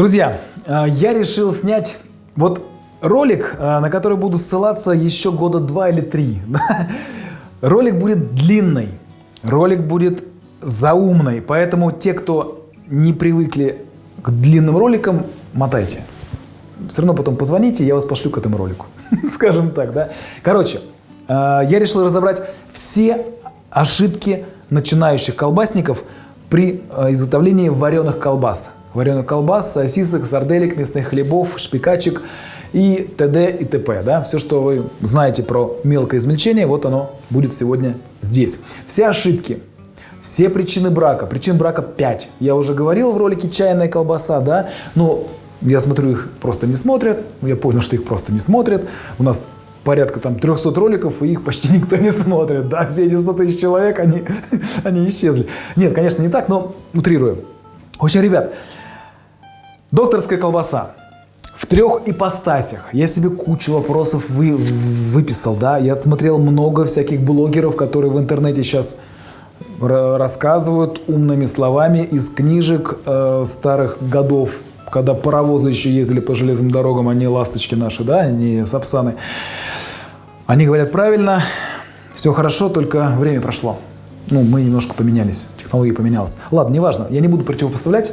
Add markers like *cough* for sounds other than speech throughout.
Друзья, э, я решил снять вот ролик, э, на который буду ссылаться еще года два или три. *laughs* Ролик будет длинный, ролик будет заумный, поэтому те, кто не привыкли к длинным роликам, мотайте. Все равно потом позвоните, я вас пошлю к этому ролику. *laughs* Скажем так, да. Короче, э, я решил разобрать все ошибки начинающих колбасников при изготовлении вареных колбас вареных колбас, сосисок, сарделек, мясных хлебов, шпикачек и т.д. и т.п. Да? Все, что вы знаете про мелкое измельчение, вот оно будет сегодня здесь. Все ошибки, все причины брака. Причин брака 5. Я уже говорил в ролике «Чайная колбаса», да, но я смотрю, их просто не смотрят. Я понял, что их просто не смотрят. У нас порядка там 300 роликов, и их почти *laughs* никто не смотрит. Да, все эти 100 тысяч человек, они, *laughs* они исчезли. Нет, конечно, не так, но утрирую. В общем, ребят, Докторская колбаса. В трех ипостасях. Я себе кучу вопросов вы, выписал, да. Я смотрел много всяких блогеров, которые в интернете сейчас рассказывают умными словами из книжек э, старых годов, когда паровозы еще ездили по железным дорогам, а не ласточки наши, да, не сапсаны. Они говорят правильно, все хорошо, только время прошло. Ну, мы немножко поменялись, технология поменялась. Ладно, неважно, я не буду противопоставлять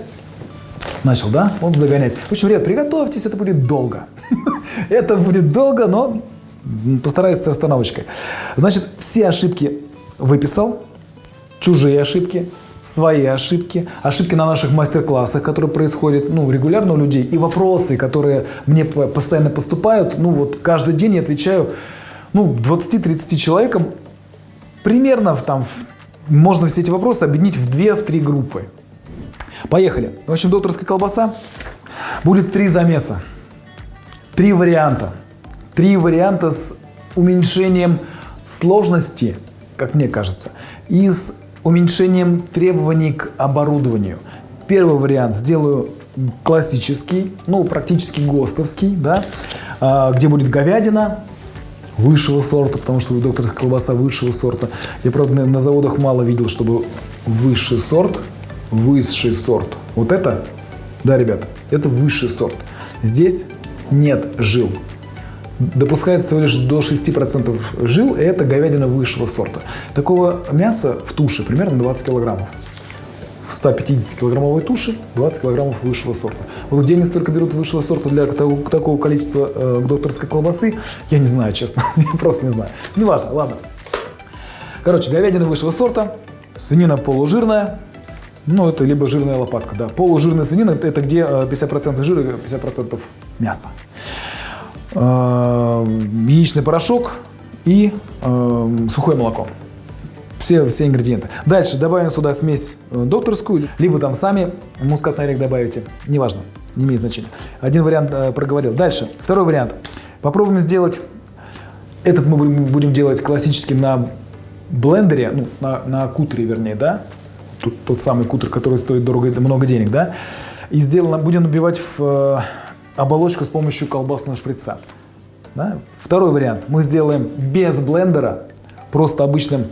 Начал, да? Вот загонять. В общем, ребят, приготовьтесь, это будет долго. *laughs* это будет долго, но постараюсь с расстановочкой. Значит, все ошибки выписал, чужие ошибки, свои ошибки, ошибки на наших мастер-классах, которые происходят ну, регулярно у людей, и вопросы, которые мне постоянно поступают. Ну вот каждый день я отвечаю ну, 20-30 человекам. Примерно там можно все эти вопросы объединить в 2-3 группы. Поехали. В общем, докторская колбаса. Будет три замеса. Три варианта. Три варианта с уменьшением сложности, как мне кажется, и с уменьшением требований к оборудованию. Первый вариант сделаю классический, ну, практически ГОСТовский, да, а, где будет говядина высшего сорта, потому что докторская колбаса высшего сорта. Я, правда, на заводах мало видел, чтобы высший сорт высший сорт. Вот это, да, ребят, это высший сорт. Здесь нет жил. Допускается всего лишь до 6% жил, и это говядина высшего сорта. Такого мяса в туше примерно 20 килограммов. В 150-килограммовой туше 20 килограммов высшего сорта. Вот где они столько берут высшего сорта для такого, такого количества э, докторской колбасы, я не знаю, честно. *laughs* я просто не знаю. Неважно, ладно. Короче, говядина высшего сорта, свинина полужирная, ну, это либо жирная лопатка, да. Полужирная свинина – это где 50% э, жира и 50% мяса. Э, яичный порошок и э, сухое молоко. Все, все ингредиенты. Дальше добавим сюда смесь докторскую, либо там сами мускатный орех добавите. Неважно, не имеет значения. Один вариант проговорил. Дальше, второй вариант. Попробуем сделать, этот мы будем делать классическим на блендере, ну, на, на кутере вернее, да, тот, тот самый кутер, который стоит дорого, много денег, да, и сделано, будем набивать в э, оболочку с помощью колбасного шприца. Да? Второй вариант. Мы сделаем без блендера, просто обычным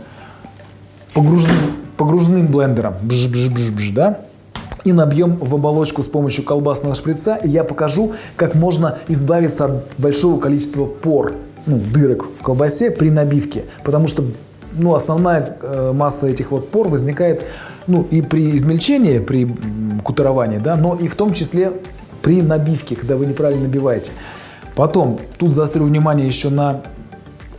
погружным, погружным блендером, бж -бж -бж -бж, да? и набьем в оболочку с помощью колбасного шприца. И я покажу, как можно избавиться от большого количества пор, ну, дырок в колбасе при набивке. Потому что ну, основная э, масса этих вот пор возникает ну, и при измельчении, при кутеровании, да, но и в том числе при набивке, когда вы неправильно набиваете. Потом, тут заострю внимание еще на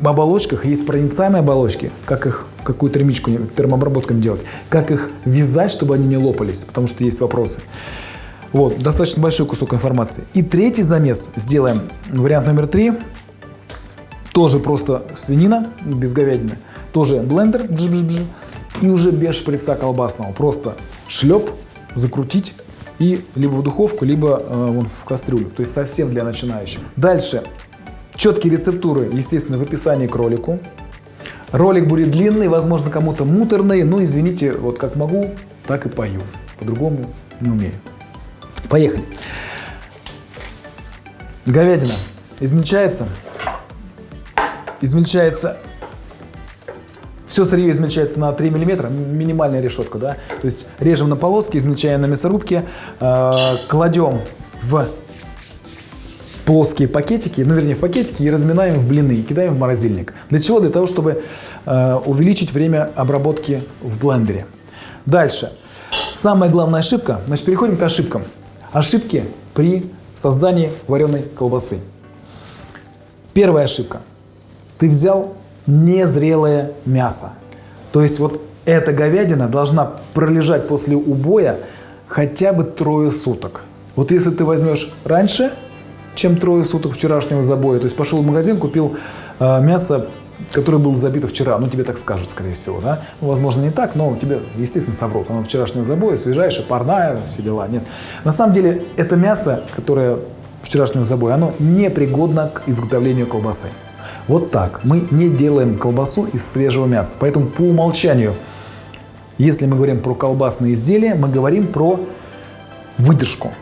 оболочках. Есть проницаемые оболочки, как их, какую термичку, термообработками делать, как их вязать, чтобы они не лопались, потому что есть вопросы. Вот, достаточно большой кусок информации. И третий замес сделаем, вариант номер три, тоже просто свинина, без говядины, тоже блендер, бж -бж -бж, и уже без шприца колбасного. Просто шлеп, закрутить и либо в духовку, либо э, вон, в кастрюлю. То есть совсем для начинающих. Дальше. Четкие рецептуры, естественно, в описании к ролику. Ролик будет длинный, возможно, кому-то муторный, но извините, вот как могу, так и пою. По-другому не умею. Поехали. Говядина измельчается. Измельчается все сырье измельчается на 3 мм, минимальная решетка, да. То есть режем на полоски, измельчаем на мясорубке, э, кладем в плоские пакетики, ну вернее в пакетики и разминаем в блины и кидаем в морозильник. Для чего? Для того, чтобы э, увеличить время обработки в блендере. Дальше. Самая главная ошибка, значит переходим к ошибкам. Ошибки при создании вареной колбасы. Первая ошибка. Ты взял незрелое мясо. То есть вот эта говядина должна пролежать после убоя хотя бы трое суток. Вот если ты возьмешь раньше, чем трое суток вчерашнего забоя, то есть пошел в магазин, купил э, мясо, которое было забито вчера, ну тебе так скажут, скорее всего, да? Ну, возможно, не так, но тебе, естественно, соврут. Оно вчерашнего забоя, свежайшее, парная, все дела. Нет. На самом деле, это мясо, которое вчерашнего забоя, оно непригодно к изготовлению колбасы. Вот так. Мы не делаем колбасу из свежего мяса. Поэтому по умолчанию, если мы говорим про колбасные изделия, мы говорим про выдержку.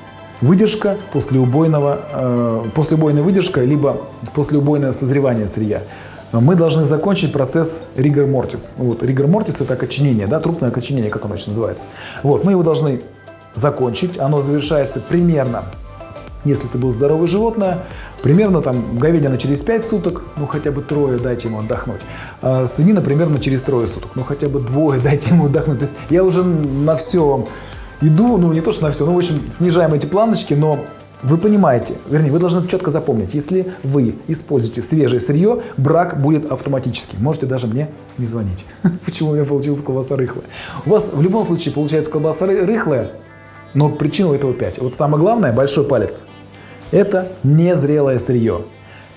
Выдержка послеубойного, э, послеубойная выдержка, либо послеубойное созревание сырья. Мы должны закончить процесс ригор мортис. Вот, ригор мортис это окоченение, да, трупное окоченение, как оно еще называется. Вот, мы его должны закончить. Оно завершается примерно, если это было здоровое животное, Примерно там говядина через 5 суток, ну хотя бы трое дайте ему отдохнуть. А свинина примерно через трое суток, ну хотя бы двое *laughs* дайте ему отдохнуть. То есть я уже на все иду, ну не то, что на все, ну в общем снижаем эти планочки, но вы понимаете, вернее, вы должны четко запомнить, если вы используете свежее сырье, брак будет автоматически. Можете даже мне не звонить. *laughs* Почему у меня получилась колбаса рыхлая? У вас в любом случае получается колбаса рыхлая, но причина у этого 5. Вот самое главное, большой палец. Это незрелое сырье.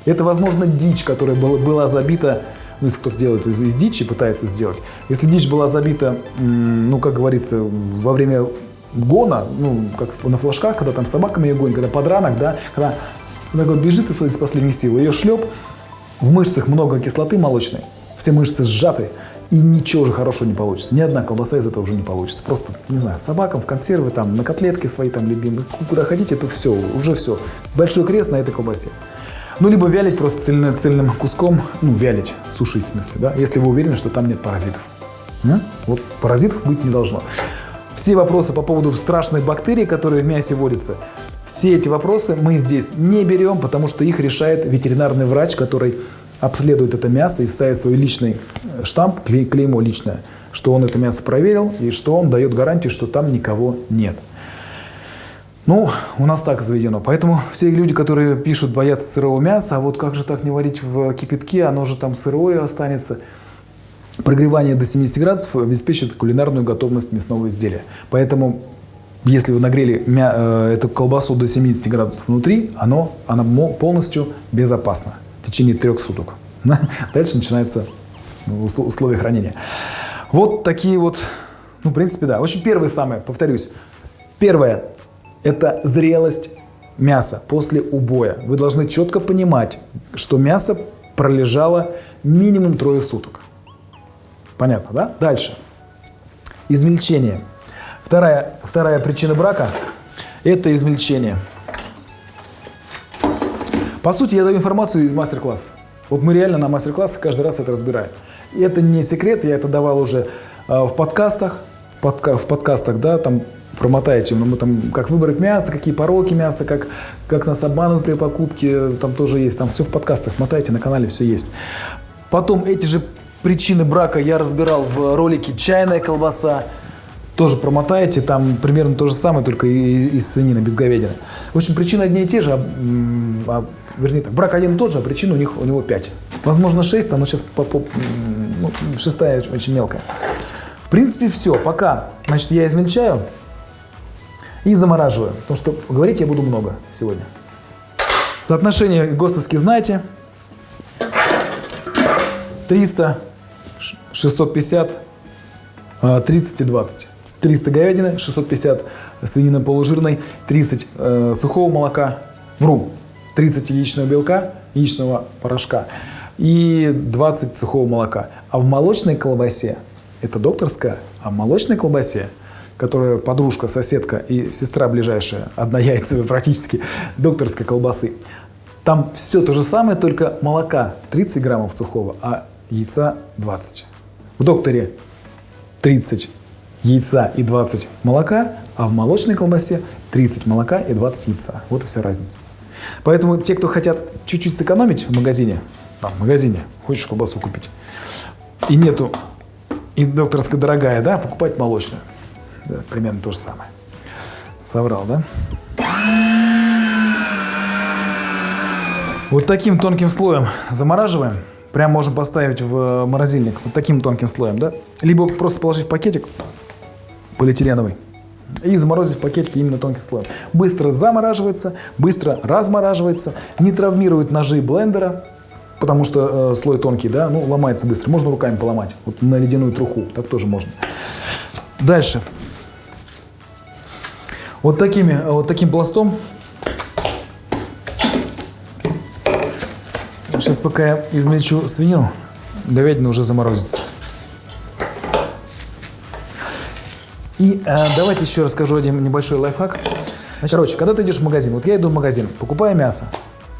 Это, возможно, дичь, которая была, забита, ну, если кто-то делает из, из дичи, пытается сделать. Если дичь была забита, ну, как говорится, во время гона, ну, как на флажках, когда там собаками ее гонят, когда подранок, да, когда она вот бежит из последних сил, ее шлеп, в мышцах много кислоты молочной, все мышцы сжаты, и ничего же хорошего не получится. Ни одна колбаса из этого уже не получится. Просто, не знаю, собакам в консервы, там, на котлетки свои там любимые, куда хотите, это все, уже все. Большой крест на этой колбасе. Ну, либо вялить просто цельно, цельным куском, ну, вялить, сушить в смысле, да, если вы уверены, что там нет паразитов. М? Вот паразитов быть не должно. Все вопросы по поводу страшных бактерий, которые в мясе водятся, все эти вопросы мы здесь не берем, потому что их решает ветеринарный врач, который обследует это мясо и ставит свой личный э, штамп, клей, клеймо личное, что он это мясо проверил и что он дает гарантию, что там никого нет. Ну, у нас так заведено. Поэтому все люди, которые пишут, боятся сырого мяса, а вот как же так не варить в кипятке, оно же там сырое останется. Прогревание до 70 градусов обеспечит кулинарную готовность мясного изделия. Поэтому, если вы нагрели мя э, эту колбасу до 70 градусов внутри, оно, она полностью безопасна течение трех суток. *laughs* Дальше начинается условия хранения. Вот такие вот, ну, в принципе, да. В общем, первое самое, повторюсь. Первое – это зрелость мяса после убоя. Вы должны четко понимать, что мясо пролежало минимум трое суток. Понятно, да? Дальше. Измельчение. Вторая, вторая причина брака – это измельчение. По сути, я даю информацию из мастер-класса. Вот мы реально на мастер-классах каждый раз это разбираем. И это не секрет, я это давал уже э, в подкастах, в, подка в подкастах, да, там промотаете, ну, мы там, как выбрать мясо, какие пороки мяса, как, как нас обманывают при покупке, там тоже есть, там все в подкастах, мотайте, на канале все есть. Потом эти же причины брака я разбирал в ролике «Чайная колбаса», тоже промотаете, там примерно то же самое, только из, из свинины, без говядины. В общем, причины одни и те же, а, а вернее так, брак один и тот же, а причин у, них, у него 5. Возможно 6, но сейчас по, по, ну, шестая очень, мелкая. В принципе, все. Пока, значит, я измельчаю и замораживаю. Потому что говорить я буду много сегодня. Соотношение ГОСТовские знаете. 300, 650, 30 и 20. 300 говядины, 650 свинины полужирной, 30 э, сухого молока, вру, 30 яичного белка, яичного порошка и 20 сухого молока. А в молочной колбасе, это докторская, а в молочной колбасе, которая подружка, соседка и сестра ближайшая, одна яйцевая *laughs* практически, докторской колбасы, там все то же самое, только молока 30 граммов сухого, а яйца 20. В докторе 30 яйца и 20 молока, а в молочной колбасе 30 молока и 20 яйца. Вот и вся разница. Поэтому те, кто хотят чуть-чуть сэкономить в магазине, там, в магазине, хочешь колбасу купить, и нету, и докторская дорогая, да, покупать молочную. Да, примерно то же самое. Соврал, да? Вот таким тонким слоем замораживаем. Прям можем поставить в морозильник. Вот таким тонким слоем, да? Либо просто положить в пакетик полиэтиленовый и заморозить в пакетике именно тонким слоем. Быстро замораживается, быстро размораживается, не травмирует ножи блендера, потому что э, слой тонкий, да, ну, ломается быстро. Можно руками поломать, вот на ледяную труху, так тоже можно. Дальше. Вот, такими, вот таким пластом Сейчас пока я измельчу свинину, говядина уже заморозится. И э, давайте еще расскажу один небольшой лайфхак. Значит, короче, когда ты идешь в магазин, вот я иду в магазин, покупаю мясо,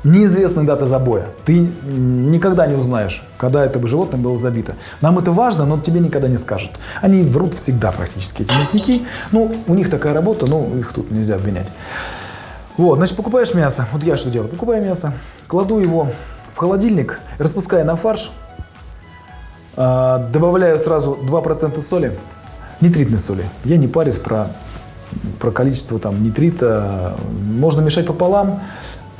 неизвестная дата забоя. Ты никогда не узнаешь, когда это животное было забито. Нам это важно, но тебе никогда не скажут. Они врут всегда практически, эти мясники. Ну, у них такая работа, ну, их тут нельзя обвинять. Вот, значит, покупаешь мясо. Вот я что делаю? Покупаю мясо, кладу его в холодильник, распускаю на фарш, а, добавляю сразу 2% соли, нитритной соли. Я не парюсь про, про количество там нитрита. Можно мешать пополам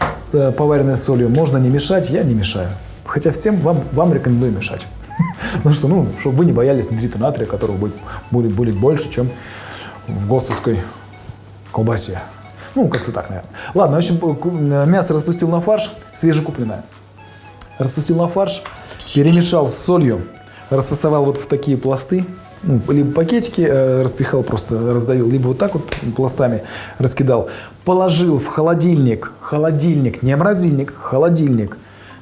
с поваренной солью, можно не мешать, я не мешаю. Хотя всем вам, вам рекомендую мешать. *laughs* Потому что, ну, чтобы вы не боялись нитрита натрия, которого будет, будет, будет больше, чем в ГОСТовской колбасе. Ну, как-то так, наверное. Ладно, в общем, мясо распустил на фарш, свежекупленное распустил на фарш, перемешал с солью, расфасовал вот в такие пласты, ну, либо пакетики э, распихал, просто раздавил, либо вот так вот пластами раскидал. Положил в холодильник, холодильник, не морозильник, холодильник,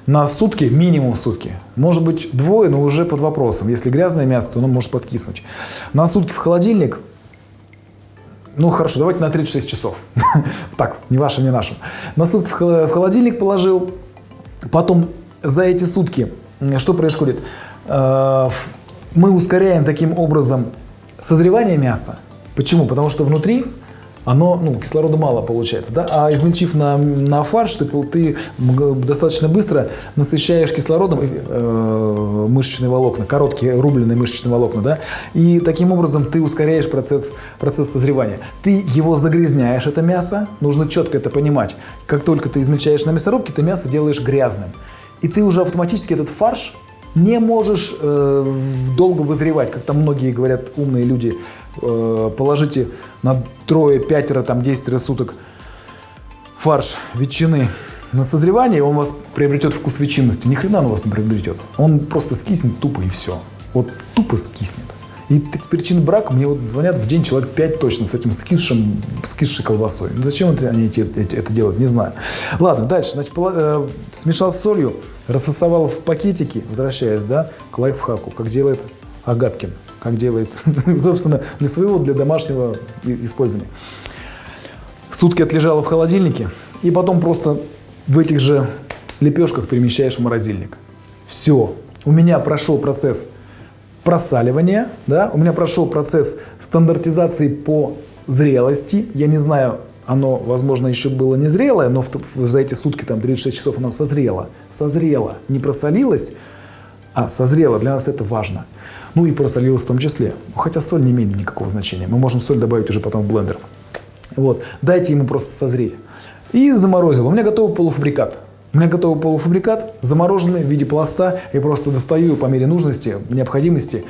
на сутки, минимум сутки. Может быть двое, но уже под вопросом. Если грязное мясо, то оно может подкиснуть. На сутки в холодильник, ну хорошо, давайте на 36 часов. *laughs* так, не вашим, не нашим. На сутки в холодильник положил, потом за эти сутки что происходит? Мы ускоряем таким образом созревание мяса. Почему? Потому что внутри оно, ну, кислорода мало получается, да, а измельчив на, на фарш, ты, ты достаточно быстро насыщаешь кислородом э, мышечные волокна, короткие рубленые мышечные волокна, да, и таким образом ты ускоряешь процесс, процесс созревания. Ты его загрязняешь, это мясо, нужно четко это понимать. Как только ты измельчаешь на мясорубке, ты мясо делаешь грязным и ты уже автоматически этот фарш не можешь э, долго вызревать, как там многие говорят, умные люди, э, положите на трое, пятеро, там, десятеро суток фарш ветчины на созревание, он у вас приобретет вкус ветчинности. Ни хрена он у вас не приобретет. Он просто скиснет тупо и все. Вот тупо скиснет. И причин брака мне вот звонят в день человек 5 точно с этим скисшим, скисшей колбасой. Ну, зачем они эти, эти, это делают, не знаю. Ладно, дальше. Значит, э, смешал с солью, рассосовал в пакетики, возвращаясь, да, к лайфхаку, как делает Агапкин, как делает, *laughs* собственно, для своего, для домашнего использования. Сутки отлежало в холодильнике, и потом просто в этих же лепешках перемещаешь в морозильник. Все. У меня прошел процесс просаливания, да, у меня прошел процесс стандартизации по зрелости. Я не знаю, оно, возможно, еще было не зрелое, но в, за эти сутки, там, 36 часов оно созрело. Созрело, не просолилось, а созрело. Для нас это важно. Ну и просолилось в том числе. Хотя соль не имеет никакого значения. Мы можем соль добавить уже потом в блендер. Вот. Дайте ему просто созреть. И заморозил. У меня готовый полуфабрикат. У меня готовый полуфабрикат, замороженный в виде пласта. Я просто достаю по мере нужности, необходимости,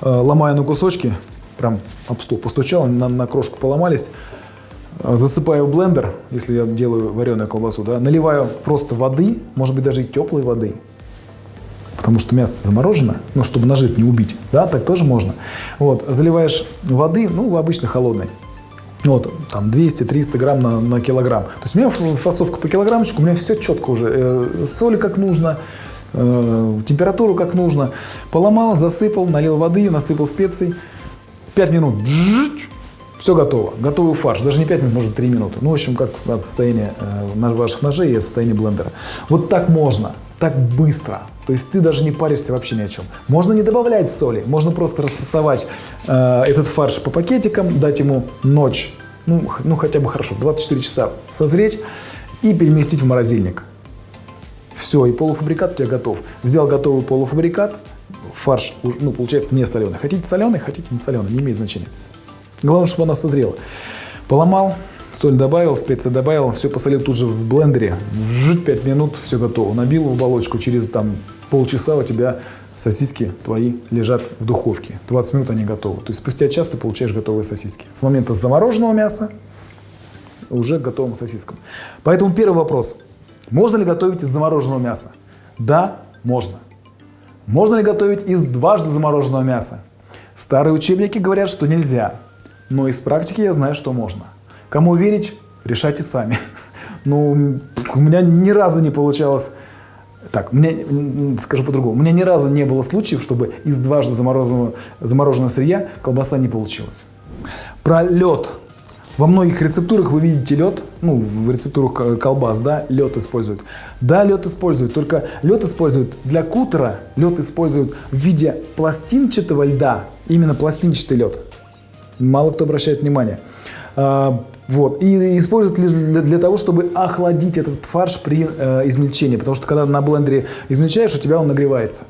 э, ломаю на кусочки, прям об стол постучал, на, на крошку поломались. Э, засыпаю в блендер, если я делаю вареную колбасу, да, наливаю просто воды, может быть даже теплой воды, потому что мясо заморожено, ну, чтобы нажить не убить, да, так тоже можно. Вот, заливаешь воды, ну, обычно холодной, вот, там 200-300 грамм на, на килограмм. То есть у меня фасовка по килограммчику, у меня все четко уже. Э, соли как нужно, э, температуру как нужно. Поломал, засыпал, налил воды, насыпал специй. 5 минут, все готово. Готовый фарш. Даже не 5 минут, может 3 минуты. Ну, в общем, как от состояния э, ваших ножей и от состояния блендера. Вот так можно, так быстро. То есть ты даже не паришься вообще ни о чем. Можно не добавлять соли, можно просто расфасовать э, этот фарш по пакетикам, дать ему ночь ну, ну хотя бы хорошо, 24 часа созреть и переместить в морозильник. Все, и полуфабрикат у тебя готов. Взял готовый полуфабрикат, фарш, ну, получается, не соленый. Хотите соленый, хотите не соленый, не имеет значения. Главное, чтобы оно созрело. Поломал, соль добавил, специи добавил, все посолил тут же в блендере. Жить 5 минут, все готово. Набил в оболочку, через там полчаса у тебя сосиски твои лежат в духовке. 20 минут они готовы. То есть спустя час ты получаешь готовые сосиски. С момента замороженного мяса уже к готовым сосискам. Поэтому первый вопрос. Можно ли готовить из замороженного мяса? Да, можно. Можно ли готовить из дважды замороженного мяса? Старые учебники говорят, что нельзя. Но из практики я знаю, что можно. Кому верить, решайте сами. *laughs* Ну, у меня ни разу не получалось... Так, мне, скажу по-другому. У меня ни разу не было случаев, чтобы из дважды замороженного, замороженного сырья колбаса не получилась. Про лед. Во многих рецептурах вы видите лед, ну, в рецептурах колбас, да, лед используют. Да, лед используют, только лед используют для кутера, лед используют в виде пластинчатого льда, именно пластинчатый лед. Мало кто обращает внимание. Вот. И используют для, для того, чтобы охладить этот фарш при э, измельчении. Потому что когда на блендере измельчаешь, у тебя он нагревается.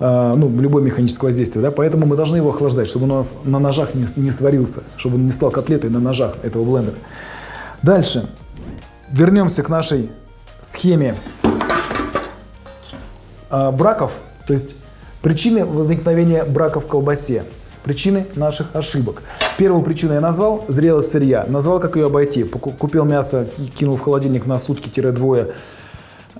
Э, ну, любое механическое воздействие. Да? Поэтому мы должны его охлаждать, чтобы он у нас на ножах не, не сварился. Чтобы он не стал котлетой на ножах этого блендера. Дальше. Вернемся к нашей схеме э, браков. То есть причины возникновения брака в колбасе. Причины наших ошибок. Первую причину я назвал – зрелость сырья. Назвал, как ее обойти. Купил мясо, кинул в холодильник на сутки-двое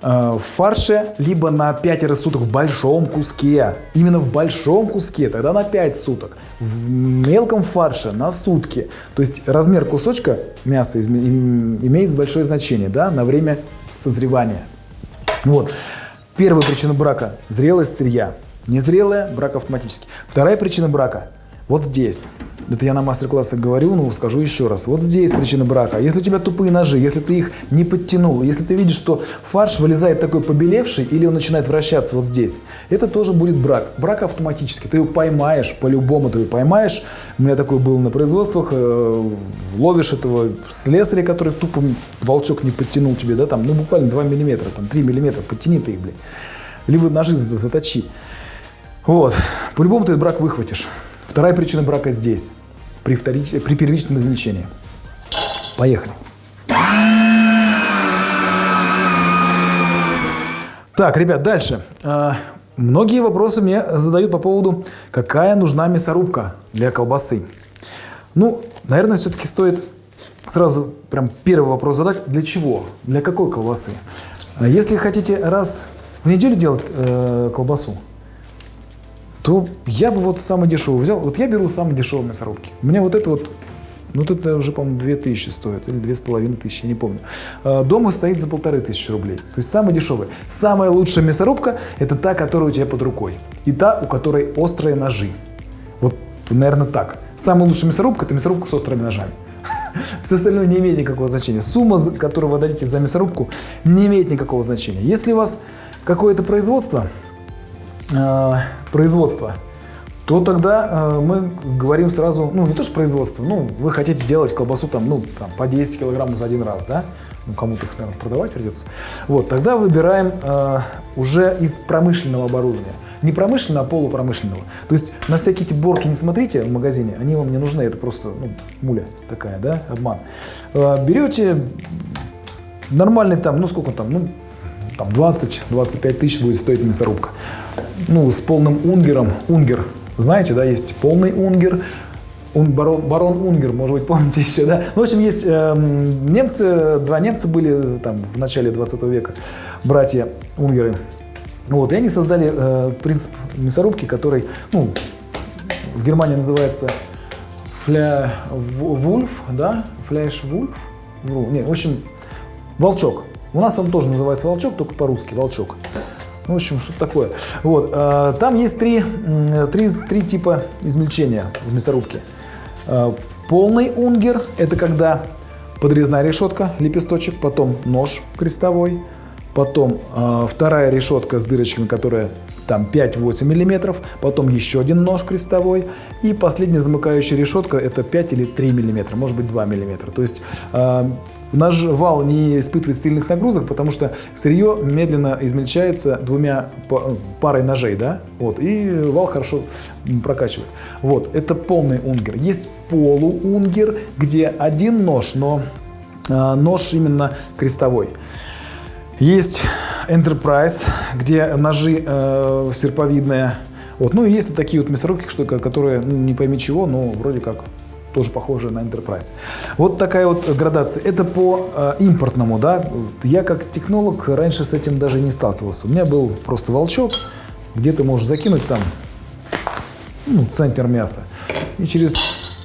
э, в фарше, либо на 5 суток в большом куске. Именно в большом куске, тогда на 5 суток. В мелком фарше на сутки. То есть размер кусочка мяса имеет большое значение да, на время созревания. Вот. Первая причина брака – зрелость сырья. Незрелая – брак автоматически. Вторая причина брака – вот здесь. Это я на мастер-классах говорю, но скажу еще раз. Вот здесь причина брака. Если у тебя тупые ножи, если ты их не подтянул, если ты видишь, что фарш вылезает такой побелевший или он начинает вращаться вот здесь, это тоже будет брак. Брак автоматически. Ты его поймаешь, по-любому ты его поймаешь. У меня такое было на производствах. Э, ловишь этого слесаря, который тупо волчок не подтянул тебе, да, там, ну буквально 2 миллиметра, там 3 миллиметра, подтяни ты их, блин. Либо ножи заточи. Вот. По-любому ты брак выхватишь. Вторая причина брака здесь, при, вторич... при первичном измельчении. Поехали. Так, ребят, дальше. А, многие вопросы мне задают по поводу, какая нужна мясорубка для колбасы. Ну, наверное, все-таки стоит сразу прям первый вопрос задать. Для чего? Для какой колбасы? А если хотите раз в неделю делать э, колбасу, то я бы вот самый дешевый взял. Вот я беру самые дешевые мясорубки. У меня вот это вот, ну вот это уже, по-моему, 2000 стоит, или 2500, я не помню. А, дома стоит за полторы тысячи рублей. То есть самый дешевый. Самая лучшая мясорубка – это та, которая у тебя под рукой. И та, у которой острые ножи. Вот, наверное, так. Самая лучшая мясорубка – это мясорубка с острыми ножами. *laughs* Все остальное не имеет никакого значения. Сумма, которую вы дадите за мясорубку, не имеет никакого значения. Если у вас какое-то производство, э, производства, то тогда э, мы говорим сразу, ну не то что производство, ну вы хотите делать колбасу там, ну там, по 10 килограмм за один раз, да, ну кому-то их, наверное, продавать придется. Вот, тогда выбираем э, уже из промышленного оборудования. Не промышленного, а полупромышленного. То есть на всякие эти борки не смотрите в магазине, они вам не нужны, это просто ну, муля такая, да, обман. Э, берете нормальный там, ну сколько там, ну там 20-25 тысяч будет стоить мясорубка. Ну, с полным унгером. Унгер, знаете, да, есть полный унгер, барон, барон Унгер, может быть, *laughs* помните еще, да? Ну, в общем, есть э, немцы, два немца были там в начале 20 века, братья Унгеры. Вот, и они создали э, принцип мясорубки, который, ну, в Германии называется фля вульф, да, фляш вульф, ну, не, в общем, волчок. У нас он тоже называется волчок, только по-русски, волчок. Ну, в общем, что такое. Вот, э, там есть три, три, три типа измельчения в мясорубке. Э, полный унгер – это когда подрезная решетка, лепесточек, потом нож крестовой, потом э, вторая решетка с дырочками, которая там 5-8 миллиметров, потом еще один нож крестовой, и последняя замыкающая решетка это 5 или 3 миллиметра, может быть 2 миллиметра. То есть э, Наш вал не испытывает сильных нагрузок, потому что сырье медленно измельчается двумя парой ножей, да, вот, и вал хорошо прокачивает. Вот, это полный унгер. Есть полуунгер, где один нож, но э, нож именно крестовой. Есть Enterprise, где ножи э, серповидные. Вот. Ну и есть такие вот мясорубки, что, которые, ну, не пойми чего, но вроде как тоже похожая на Enterprise. Вот такая вот градация. Это по э, импортному, да. Я как технолог раньше с этим даже не сталкивался. У меня был просто волчок, где ты можешь закинуть там ну, центнер мяса. И через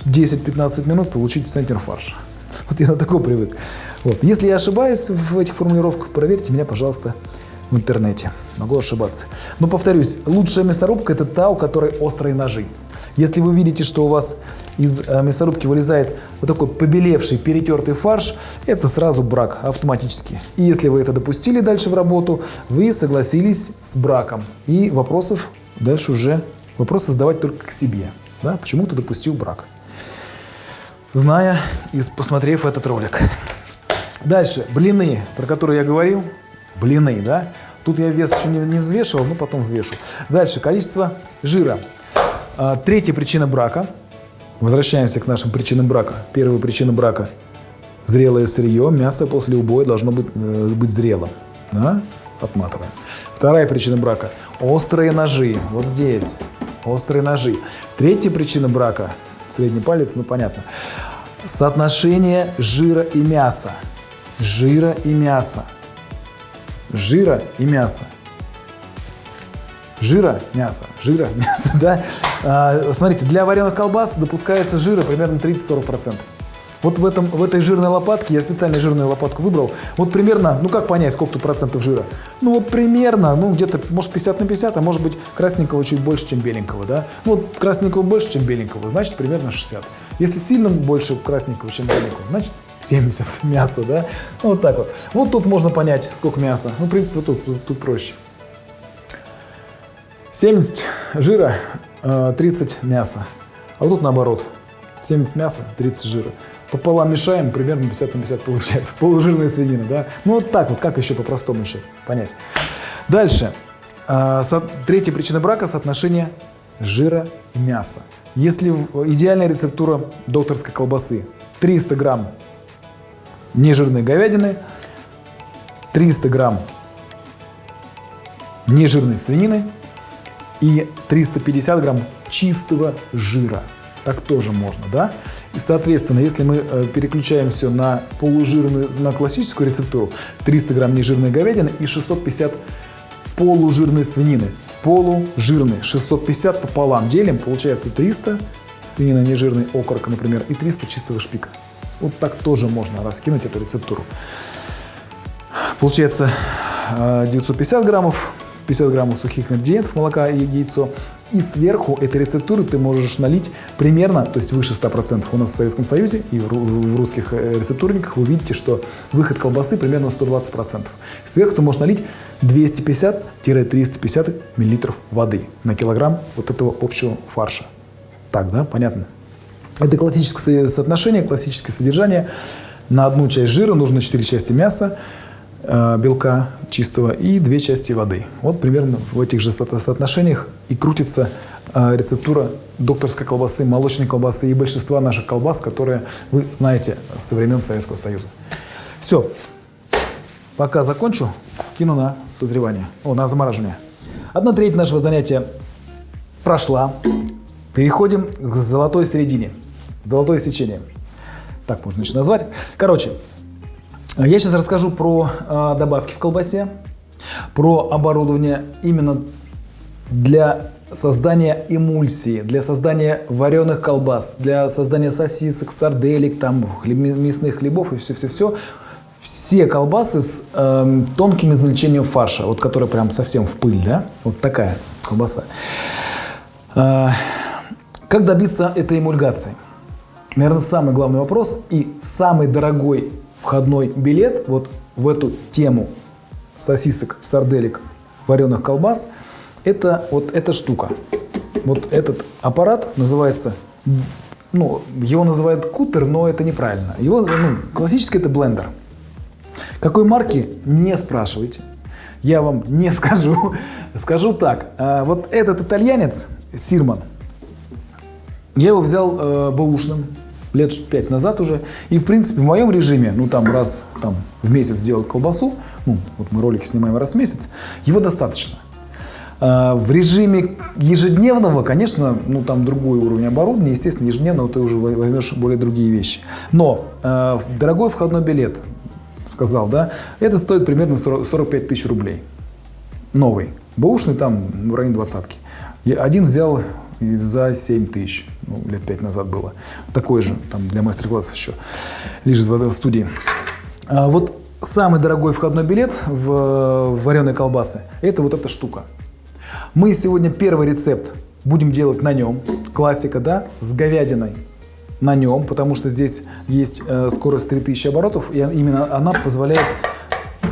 10-15 минут получить центнер фарша. *laughs* Вот я на такой привык. Вот. Если я ошибаюсь в этих формулировках, проверьте меня, пожалуйста, в интернете. Могу ошибаться. Но повторюсь, лучшая мясорубка это та, у которой острые ножи. Если вы видите, что у вас из э, мясорубки вылезает вот такой побелевший, перетертый фарш, это сразу брак автоматически. И если вы это допустили дальше в работу, вы согласились с браком. И вопросов дальше уже, вопросы задавать только к себе. Да? Почему ты допустил брак? Зная и посмотрев этот ролик. Дальше, блины, про которые я говорил. Блины, да? Тут я вес еще не, не взвешивал, но потом взвешу. Дальше, количество жира. А, третья причина брака. Возвращаемся к нашим причинам брака. Первая причина брака – зрелое сырье. Мясо после убоя должно быть, э, быть зрелым. Да? Отматываем. Вторая причина брака – острые ножи. Вот здесь. Острые ножи. Третья причина брака – средний палец, ну понятно. Соотношение жира и мяса. Жира и мяса. Жира и мяса жира мяса, жира *laughs* мяса, да. А, смотрите, для вареных колбас допускается жира примерно 30-40%. Вот в, этом, в этой жирной лопатке, я специально жирную лопатку выбрал, вот примерно, ну как понять, сколько тут процентов жира? Ну вот примерно, ну где-то, может 50 на 50, а может быть красненького чуть больше, чем беленького, да? Ну вот красненького больше, чем беленького, значит примерно 60. Если сильно больше красненького, чем беленького, значит 70 *laughs* мяса, да? Ну, вот так вот. Вот тут можно понять, сколько мяса. Ну, в принципе, тут, тут, тут проще. 70 жира, 30 э, мяса. А вот тут наоборот. 70 мяса, 30 жира. Пополам мешаем, примерно 50 на 50 получается. *laughs* Полужирная свинина, да? Ну вот так вот, как еще по-простому еще понять. Дальше. Э, третья причина брака – соотношение жира и мяса. Если идеальная рецептура докторской колбасы 300 грамм нежирной говядины, 300 грамм нежирной свинины и 350 грамм чистого жира. Так тоже можно, да? И, соответственно, если мы э, переключаем все на полужирную, на классическую рецептуру, 300 грамм нежирной говядины и 650 полужирной свинины. Полужирный, 650 пополам делим, получается 300 свинина нежирный окорок, например, и 300 чистого шпика. Вот так тоже можно раскинуть эту рецептуру. Получается 950 э, граммов 50 граммов сухих ингредиентов, молока и яйцо. И сверху этой рецептуры ты можешь налить примерно, то есть выше 100%. У нас в Советском Союзе и в русских э, рецептурниках вы видите, что выход колбасы примерно 120%. Сверху ты можешь налить 250-350 мл воды на килограмм вот этого общего фарша. Так, да, понятно? Это классическое соотношение, классическое содержание. На одну часть жира нужно 4 части мяса, белка чистого и две части воды. Вот примерно в этих же соотношениях и крутится э, рецептура докторской колбасы, молочной колбасы и большинства наших колбас, которые вы знаете со времен Советского Союза. Все. Пока закончу, кину на созревание, о, на замораживание. Одна треть нашего занятия прошла. Переходим к золотой середине. Золотое сечение. Так можно еще назвать. Короче, я сейчас расскажу про э, добавки в колбасе, про оборудование именно для создания эмульсии, для создания вареных колбас, для создания сосисок, сарделек, там, хлеб, мясных хлебов и все-все-все. Все колбасы с э, тонким измельчением фарша, вот которая прям совсем в пыль, да? Вот такая колбаса. Э, как добиться этой эмульгации? Наверное, самый главный вопрос и самый дорогой входной билет вот в эту тему сосисок, сарделек, вареных колбас, Это вот эта штука. Вот этот аппарат называется, ну, его называют кутер, но это неправильно. Его, ну, классически это блендер. Какой марки, не спрашивайте. Я вам не *laughs* скажу. Скажу так. А, вот этот итальянец, Сирман, я его взял э, бэушным лет пять назад уже. И, в принципе, в моем режиме, ну, там, раз там, в месяц делать колбасу, ну, вот мы ролики снимаем раз в месяц, его достаточно. Э, в режиме ежедневного, конечно, ну, там другой уровень оборудования, естественно, ежедневно ты уже возьмешь более другие вещи. Но э, дорогой входной билет, сказал, да, это стоит примерно 40, 45 тысяч рублей. Новый. Бэушный там в районе двадцатки. Один взял за 7 тысяч, ну, лет 5 назад было. Такой же, там, для мастер-классов еще, лежит в студии. А вот самый дорогой входной билет в, в вареной колбасы – это вот эта штука. Мы сегодня первый рецепт будем делать на нем, классика, да, с говядиной на нем, потому что здесь есть э, скорость 3000 оборотов, и именно она позволяет,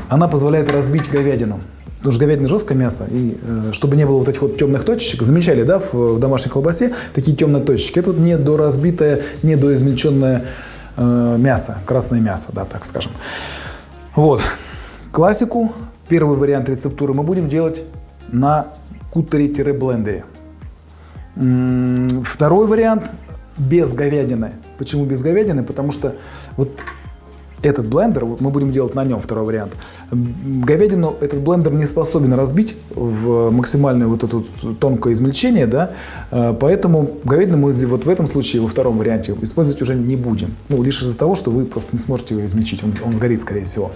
она позволяет разбить говядину. Потому что говядина жесткое мясо, и э, чтобы не было вот этих вот темных точечек, замечали, да, в, в домашней колбасе такие темные точечки. Это вот недоразбитое, недоизмельченное э, мясо, красное мясо, да, так скажем. Вот. Классику, первый вариант рецептуры мы будем делать на кутере-блендере. Второй вариант без говядины. Почему без говядины? Потому что вот этот блендер, мы будем делать на нем второй вариант, говядину этот блендер не способен разбить в максимальное вот это тонкое измельчение, да, э, поэтому говядину мы вот в этом случае, во втором варианте, использовать уже не будем. Ну, лишь из-за того, что вы просто не сможете его измельчить, он, он сгорит, скорее всего.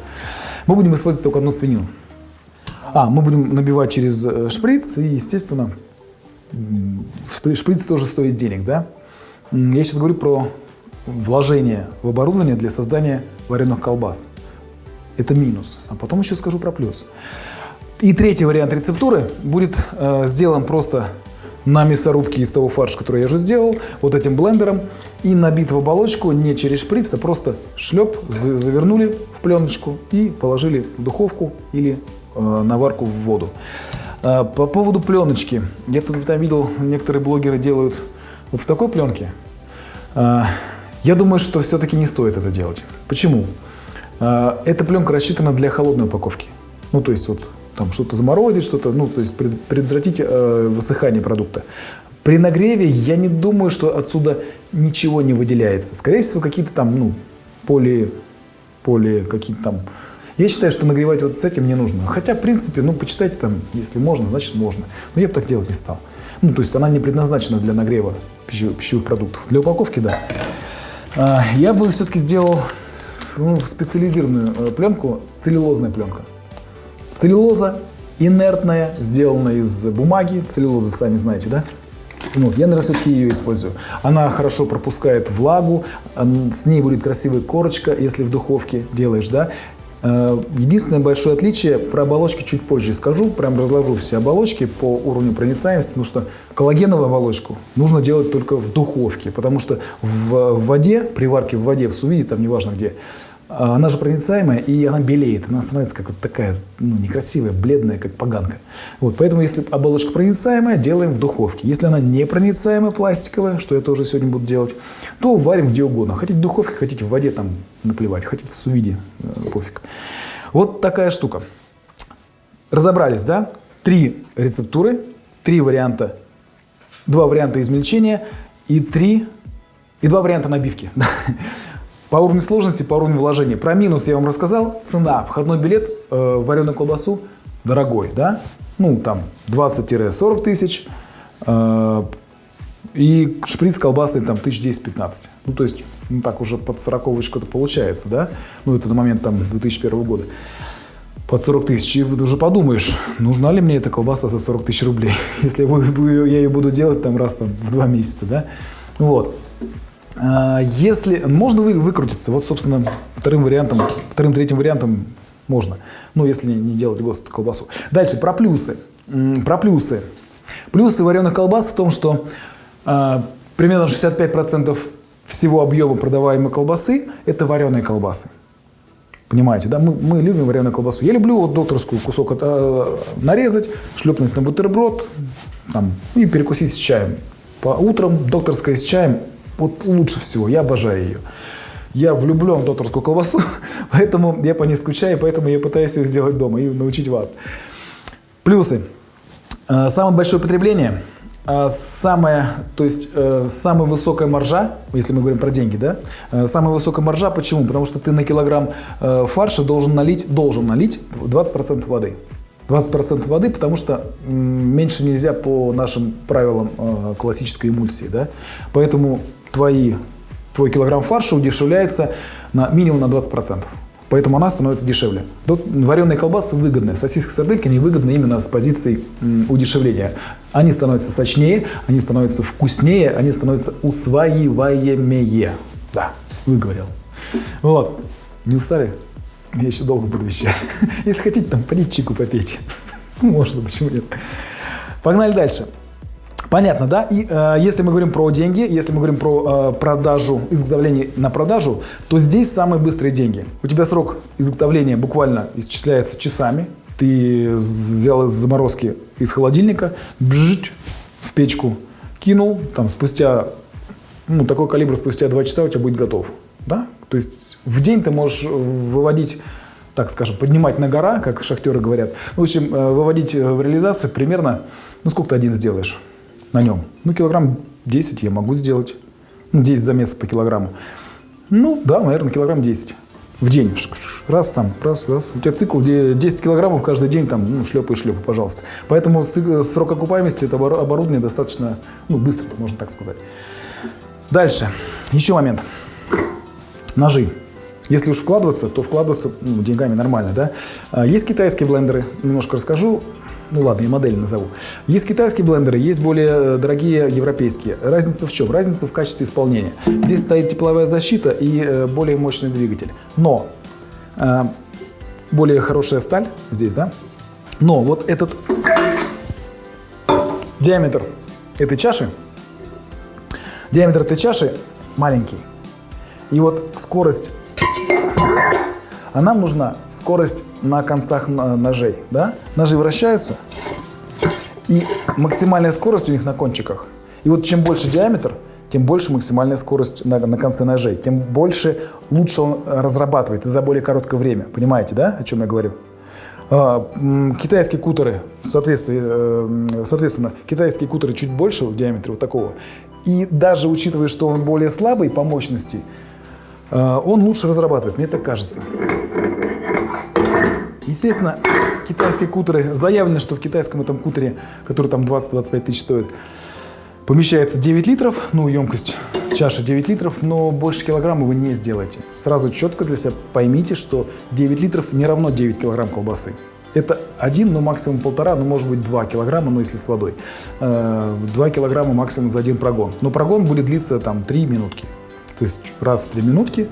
Мы будем использовать только одну свинину. А, мы будем набивать через э, шприц, и, естественно, шприц тоже стоит денег, да. Я сейчас говорю про вложение в оборудование для создания вареных колбас. Это минус. А потом еще скажу про плюс. И третий вариант рецептуры будет э, сделан просто на мясорубке из того фарша, который я уже сделал, вот этим блендером, и набит в оболочку не через шприц, а просто шлеп, завернули в пленочку и положили в духовку или э, на варку в воду. Э, по поводу пленочки. Я тут там видел, некоторые блогеры делают вот в такой пленке. Э, я думаю, что все-таки не стоит это делать. Почему? А, эта пленка рассчитана для холодной упаковки. Ну, то есть вот там что-то заморозить, что-то, ну, то есть предотвратить э, высыхание продукта. При нагреве я не думаю, что отсюда ничего не выделяется. Скорее всего, какие-то там, ну, поли, поли какие-то там... Я считаю, что нагревать вот с этим не нужно. Хотя, в принципе, ну, почитайте там, если можно, значит можно. Но я бы так делать не стал. Ну, то есть она не предназначена для нагрева пищевых продуктов. Для упаковки, да. А, я бы все-таки сделал ну, специализированную э, пленку, целлюлозная пленка. Целлюлоза инертная, сделана из бумаги. Целлюлоза, сами знаете, да? Вот, я, наверное, все-таки ее использую. Она хорошо пропускает влагу, с ней будет красивая корочка, если в духовке делаешь, да. Э, единственное большое отличие, про оболочки чуть позже скажу, прям разложу все оболочки по уровню проницаемости, потому что коллагеновую оболочку нужно делать только в духовке, потому что в воде, при варке в воде, в сувиде, там неважно где, она же проницаемая, и она белеет, она становится как вот такая, ну, некрасивая, бледная, как поганка. Вот, поэтому, если оболочка проницаемая, делаем в духовке. Если она непроницаемая, пластиковая, что я тоже сегодня буду делать, то варим где угодно. Хотите в духовке, хотите в воде там наплевать, хотите в сувиде, э, пофиг. Вот такая штука. Разобрались, да? Три рецептуры, три варианта, два варианта измельчения и три и два варианта набивки. *laughs* По уровню сложности, по уровню вложения. Про минус я вам рассказал. Цена. Входной билет э, вареную колбасу дорогой, да? Ну, там 20-40 тысяч. Э, и шприц колбасный там 1010-15. Ну, то есть, ну, так уже под 40 что-то получается, да? Ну, это на момент там 2001 года. Под 40 тысяч. И уже подумаешь, нужна ли мне эта колбаса за 40 тысяч рублей, *laughs* если я ее буду делать там раз там, в два месяца, да? Вот. А, если можно вы, выкрутиться, вот, собственно, вторым вариантом, вторым, третьим вариантом можно. Ну, если не делать ГОСТ колбасу. Дальше, про плюсы. Про плюсы. Плюсы вареных колбас в том, что э, примерно 65% всего объема продаваемой колбасы – это вареные колбасы. Понимаете, да? Мы, мы любим вареную колбасу. Я люблю вот докторскую кусок э, нарезать, шлепнуть на бутерброд там, и перекусить с чаем. По утрам докторская с чаем вот лучше всего. Я обожаю ее. Я влюблен в докторскую колбасу, *laughs* поэтому я по ней скучаю, поэтому я пытаюсь ее сделать дома и научить вас. Плюсы. Э, самое большое потребление – а самая, то есть э, самая высокая маржа, если мы говорим про деньги, да, э, самая высокая маржа, почему? Потому что ты на килограмм э, фарша должен налить, должен налить 20% воды. 20% воды, потому что меньше нельзя по нашим правилам классической эмульсии, да, поэтому твои, твой килограмм фарша удешевляется на минимум на 20%. Поэтому она становится дешевле. Тут вареные колбасы выгодны. Сосиски сардельки они выгодны именно с позиции удешевления. Они становятся сочнее, они становятся вкуснее, они становятся усваиваемее. Да, выговорил. Вот. Не устали? Я еще долго буду вещать. *laughs* Если хотите, там, полить чику попейте. *laughs* Можно, почему нет. Погнали дальше. Понятно, да? И э, если мы говорим про деньги, если мы говорим про э, продажу, изготовление на продажу, то здесь самые быстрые деньги. У тебя срок изготовления буквально исчисляется часами. Ты взял из заморозки из холодильника, бжить в печку, кинул, там спустя, ну, такой калибр спустя 2 часа у тебя будет готов. Да? То есть в день ты можешь выводить так скажем, поднимать на гора, как шахтеры говорят. В общем, э, выводить в реализацию примерно, ну сколько ты один сделаешь? На нем. Ну, килограмм 10 я могу сделать. Ну, 10 замесов по килограмму. Ну, да, наверное, килограмм 10 в день. Раз там, раз, раз. У тебя цикл 10 килограммов каждый день, там, ну, шлепай, шлепай, пожалуйста. Поэтому срок окупаемости этого оборудования достаточно, ну, быстро, можно так сказать. Дальше. Еще момент. Ножи. Если уж вкладываться, то вкладываться ну, деньгами нормально, да. А, есть китайские блендеры, немножко расскажу ну ладно, я модель назову. Есть китайские блендеры, есть более э, дорогие европейские. Разница в чем? Разница в качестве исполнения. Здесь стоит тепловая защита и э, более мощный двигатель. Но э, более хорошая сталь здесь, да? Но вот этот диаметр этой чаши, диаметр этой чаши маленький. И вот скорость а нам нужна скорость на концах ножей. Да? Ножи вращаются, и максимальная скорость у них на кончиках. И вот чем больше диаметр, тем больше максимальная скорость на, на конце ножей, тем больше лучше он разрабатывает за более короткое время. Понимаете, да, о чем я говорю? А, китайские кутеры, соответственно, э, соответственно, китайские кутеры чуть больше в диаметре вот такого. И даже учитывая, что он более слабый по мощности, э, он лучше разрабатывает, мне так кажется. Естественно, китайские кутеры, заявлено, что в китайском этом кутере, который там 20-25 тысяч стоит, помещается 9 литров, ну, емкость чаши 9 литров, но больше килограмма вы не сделаете. Сразу четко для себя поймите, что 9 литров не равно 9 килограмм колбасы. Это один, ну максимум полтора, ну может быть 2 килограмма, ну если с водой. 2 э, килограмма максимум за один прогон. Но прогон будет длиться там 3 минутки. То есть раз в 3 минутки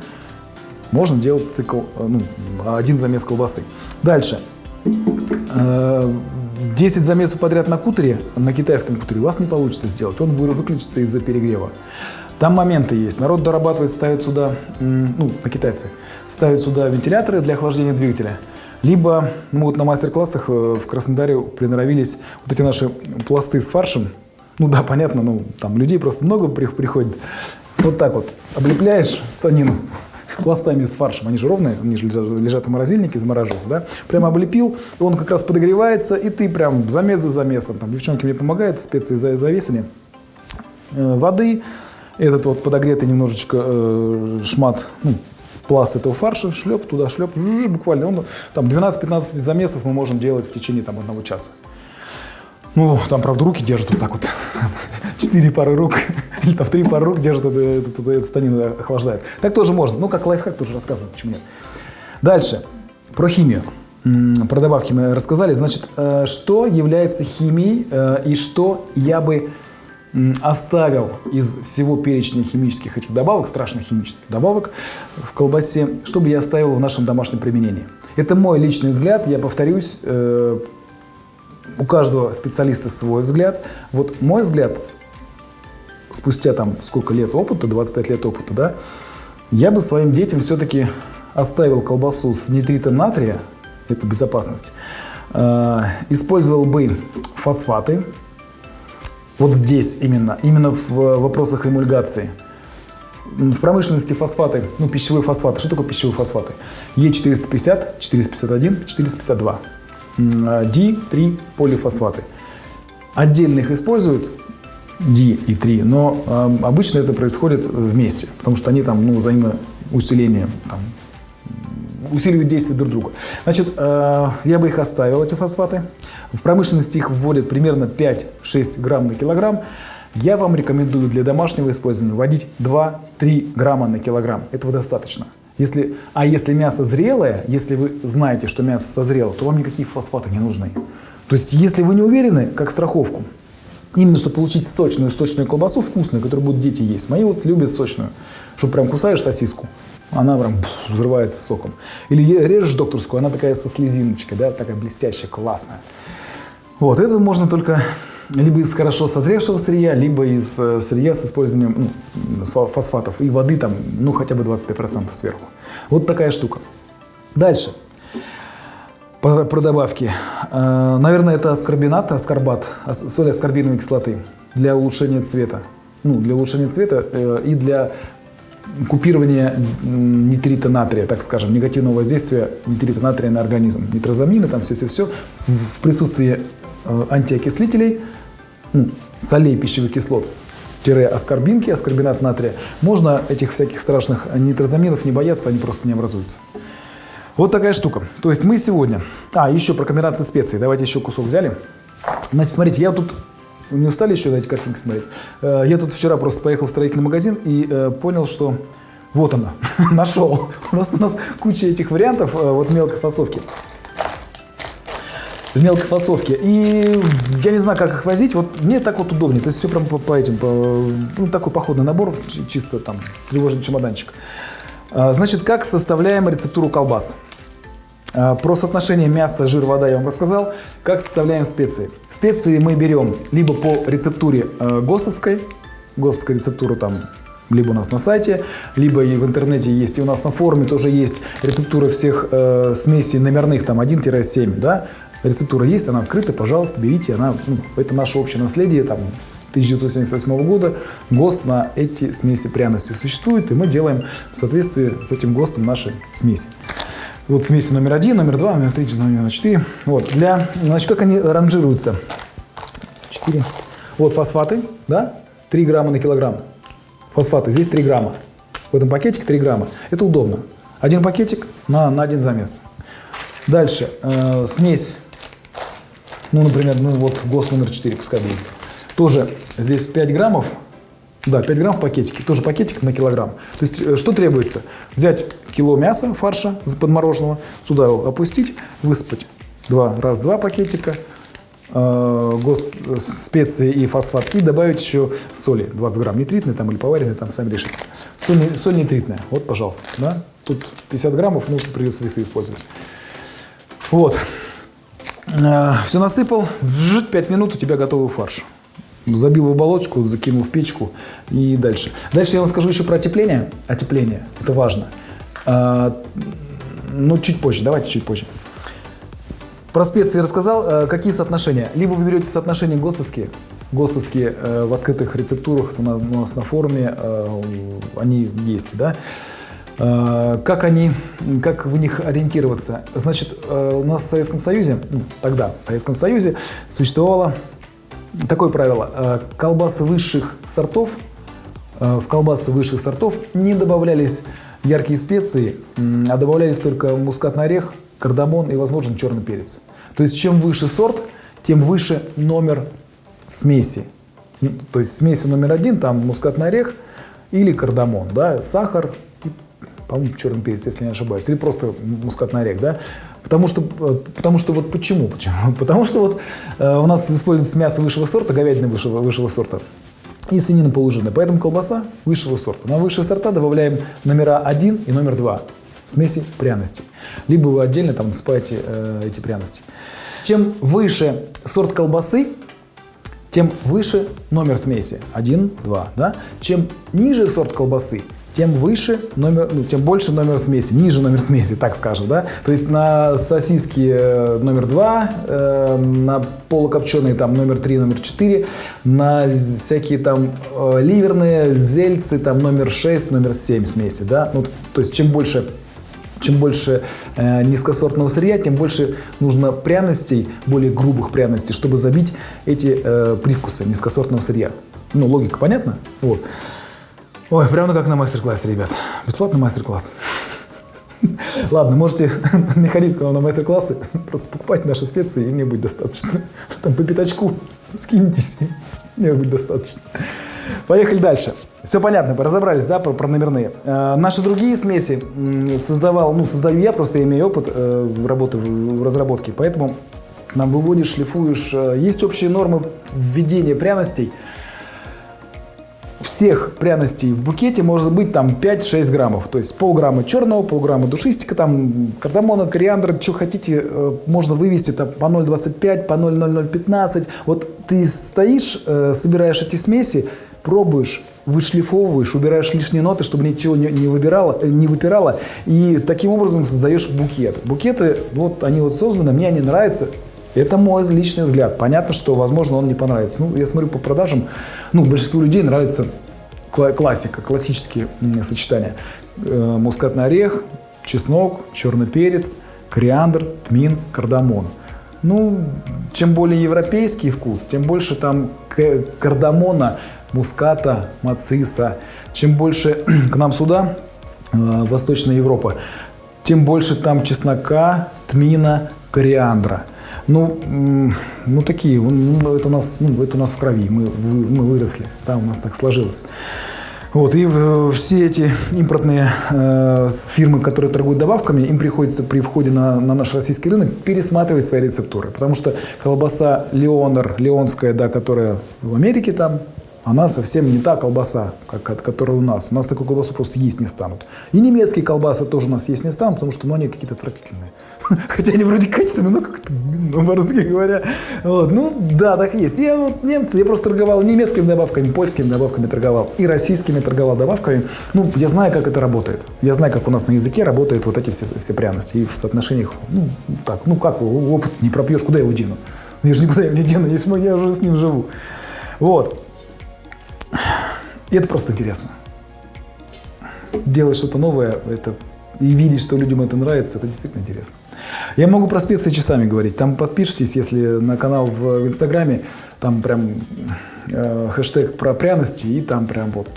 можно делать цикл, э, ну, один замес колбасы. Дальше. 10 э, замесов подряд на кутере, на китайском кутере, у вас не получится сделать. Он выключится из-за перегрева. Там моменты есть. Народ дорабатывает, ставит сюда, ну, на китайцы, ставит сюда вентиляторы для охлаждения двигателя. Либо, ну, вот на мастер-классах э, в Краснодаре приноровились вот эти наши пласты с фаршем. Ну да, понятно, ну, там людей просто много приходит. Вот так вот облепляешь станину, пластами с фаршем, они же ровные, они же лежат в морозильнике, замораживаются, да, прямо облепил, и он как раз подогревается, и ты прям замес за замесом, там девчонки мне помогают, специи за завесами, э, воды, этот вот подогретый немножечко э, шмат, ну, пласт этого фарша, шлеп туда, шлеп, буквально, он, там 12-15 замесов мы можем делать в течение там одного часа. Ну, там, правда, руки держат вот так вот. *laughs* Четыре пары рук, *laughs* или там три пары рук держат, эту станину охлаждает. Так тоже можно. Ну, как лайфхак тоже рассказывать, почему нет. Дальше. Про химию. Про добавки мы рассказали. Значит, э, что является химией э, и что я бы оставил из всего перечня химических этих добавок, страшных химических добавок в колбасе, что бы я оставил в нашем домашнем применении. Это мой личный взгляд, я повторюсь, э, у каждого специалиста свой взгляд. Вот мой взгляд, спустя там сколько лет опыта, 25 лет опыта, да, я бы своим детям все-таки оставил колбасу с нитритом натрия, это безопасность, э, использовал бы фосфаты, вот здесь именно, именно в вопросах эмульгации. В промышленности фосфаты, ну пищевые фосфаты, что такое пищевые фосфаты? Е450, 451, 452. D3 полифосфаты. Отдельно их используют, D и 3, но э, обычно это происходит вместе, потому что они там ну, взаимоусиление, там, усиливают действие друг друга. Значит, э, я бы их оставил, эти фосфаты. В промышленности их вводят примерно 5-6 грамм на килограмм. Я вам рекомендую для домашнего использования вводить 2-3 грамма на килограмм. Этого достаточно. Если, а если мясо зрелое, если вы знаете, что мясо созрело, то вам никакие фосфаты не нужны. То есть, если вы не уверены, как страховку, именно чтобы получить сочную, сочную колбасу, вкусную, которую будут дети есть. Мои вот любят сочную, чтобы прям кусаешь сосиску, она прям взрывается соком. Или режешь докторскую, она такая со слезиночкой, да, такая блестящая, классная. Вот, это можно только либо из хорошо созревшего сырья, либо из э, сырья с использованием ну, фосфатов и воды там, ну, хотя бы 25% сверху. Вот такая штука. Дальше. Про, добавки. Э, наверное, это аскорбинат, аскорбат, соль аскорбиновой кислоты для улучшения цвета. Ну, для улучшения цвета э, и для купирования нитрита натрия, так скажем, негативного воздействия нитрита натрия на организм. Нитрозамины, там все-все-все в присутствии антиокислителей – солей пищевых кислот, аскорбинки, аскорбинат натрия, можно этих всяких страшных нитрозаминов не бояться, они просто не образуются. Вот такая штука. То есть мы сегодня... А, еще про комбинации специй. Давайте еще кусок взяли. Значит, смотрите, я тут... Не устали еще на эти картинки смотреть? Э, я тут вчера просто поехал в строительный магазин и э, понял, что вот она, *laughs* нашел. Просто у нас куча этих вариантов э, вот мелкой фасовки в мелкой фасовке. И я не знаю, как их возить. Вот мне так вот удобнее. То есть все прям по, по этим, по, ну, такой походный набор, чисто там тревожный чемоданчик. А, значит, как составляем рецептуру колбас? А, про соотношение мяса, жир, вода я вам рассказал. Как составляем специи? Специи мы берем либо по рецептуре э, ГОСТовской, ГОСТовская рецептура там либо у нас на сайте, либо и в интернете есть, и у нас на форуме тоже есть рецептура всех э, смесей номерных, там 1-7, да, рецептура есть, она открыта, пожалуйста, берите, она, ну, это наше общее наследие, там, 1978 года ГОСТ на эти смеси пряностей существует, и мы делаем в соответствии с этим ГОСТом наши смеси. Вот смеси номер один, номер два, номер три, номер четыре. Вот, для, значит, как они ранжируются? Четыре. Вот фосфаты, да, 3 грамма на килограмм. Фосфаты, здесь 3 грамма. В этом пакетике 3 грамма. Это удобно. Один пакетик на, на один замес. Дальше, э, смесь ну, например, ну вот ГОСТ номер 4 пускай будет. Тоже здесь 5 граммов, да, 5 грамм в пакетике, тоже пакетик на килограмм. То есть э, что требуется? Взять кило мяса, фарша подмороженного, сюда его опустить, высыпать два, раз, два пакетика, э, ГОСТ специи и фосфат, и добавить еще соли, 20 грамм, нитритной там или поваренной, там сами решите. Соль, соль нитритная, вот, пожалуйста, да, тут 50 граммов, ну, придется весы использовать. Вот, Все насыпал, 5 минут у тебя готовый фарш. Забил в оболочку, закинул в печку и дальше. Дальше я вам скажу еще про отепление. Отепление, это важно. А, ну, чуть позже, давайте чуть позже. Про специи рассказал. Э, какие соотношения? Либо вы берете соотношения ГОСТовские, ГОСТовские э, в открытых рецептурах у нас на форуме, они есть, да? Э, как они, как в них ориентироваться? Значит, э, у нас в Советском Союзе, ну, тогда в Советском Союзе существовало такое правило. Э, колбасы высших сортов, в колбасы высших сортов не добавлялись яркие специи, а добавлялись только мускатный орех, кардамон и, возможно, черный перец. То есть, чем выше сорт, тем выше номер смеси. То есть, смеси номер один, там мускатный орех или кардамон, да, сахар, по-моему, черный перец, если не ошибаюсь, или просто мускатный орех, да, потому что, э, потому что вот почему, почему, *laughs* потому что вот э, у нас используется мясо высшего сорта, говядина высшего, высшего сорта, и свинина полужирная, поэтому колбаса высшего сорта. На высшие сорта добавляем номера 1 и номер 2 смеси пряностей. Либо вы отдельно там насыпаете э, эти пряности. Чем выше сорт колбасы, тем выше номер смеси. 1, 2. Да? Чем ниже сорт колбасы, тем выше номер, ну, тем больше номер смеси, ниже номер смеси, так скажем, да. То есть на сосиски э, номер 2, э, на полукопченые там номер 3, номер 4, на всякие там э, ливерные, зельцы там номер 6, номер 7 смеси, да. Ну, то есть чем больше чем больше э, низкосортного сырья, тем больше нужно пряностей, более грубых пряностей, чтобы забить эти э, привкусы низкосортного сырья. Ну, логика понятна? Вот. Ой, прямо как на мастер-классе, ребят. Бесплатный мастер-класс. Ладно, можете *laughs* не ходить к нам на мастер-классы, просто покупать наши специи, и мне будет достаточно. Там по пятачку скиньтесь, мне будет достаточно. Поехали дальше. Все понятно, разобрались, да, про, про номерные. Э, наши другие смеси создавал, ну, создаю я, просто имею опыт э, работы в, в разработке, поэтому нам выводишь, шлифуешь. Э, есть общие нормы введения пряностей. Всех пряностей в букете может быть там 5-6 граммов. То есть полграмма черного, полграмма душистика, там кардамона, кориандр, что хотите, э, можно вывести там по 0,25, по 0,0015. Вот ты стоишь, э, собираешь эти смеси, пробуешь, вышлифовываешь, убираешь лишние ноты, чтобы ничего не, не, выбирало, э, не выпирало, и таким образом создаешь букет. Букеты, вот они вот созданы, мне они нравятся, это мой личный взгляд. Понятно, что, возможно, он не понравится. Ну, я смотрю по продажам, ну, большинству людей нравится классика, классические сочетания. Э, мускатный орех, чеснок, черный перец, кориандр, тмин, кардамон. Ну, чем более европейский вкус, тем больше там кардамона, муската, мациса. Чем больше *clears throat* к нам сюда, э, Восточная Европа, тем больше там чеснока, тмина, кориандра. Ну, ну такие, ну, это, у нас, ну, это у нас в крови, мы, мы выросли, да, у нас так сложилось. Вот, и э, все эти импортные э, фирмы, которые торгуют добавками, им приходится при входе на, на наш российский рынок пересматривать свои рецептуры. Потому что колбаса Леонер, Леонская, да, которая в Америке там она совсем не та колбаса, как, которая у нас. У нас такую колбасу просто есть не станут. И немецкие колбасы тоже у нас есть не станут, потому что ну, они какие-то отвратительные. *laughs* Хотя они вроде качественные, но как-то, ну, по-русски говоря. Вот. Ну, да, так есть. Я вот немцы, я просто торговал немецкими добавками, польскими добавками торговал, и российскими торговал добавками. Ну, я знаю, как это работает. Я знаю, как у нас на языке работают вот эти все, все пряности. И в соотношениях, ну, так, ну как, опыт не пропьешь, куда я его дену? Я же никуда его не дену, если я уже с ним живу. Вот. И это просто интересно. Делать что-то новое, это и видеть, что людям это нравится, это действительно интересно. Я могу про специи часами говорить. Там подпишитесь, если на канал в, в Инстаграме, там прям э, хэштег про пряности и там прям вот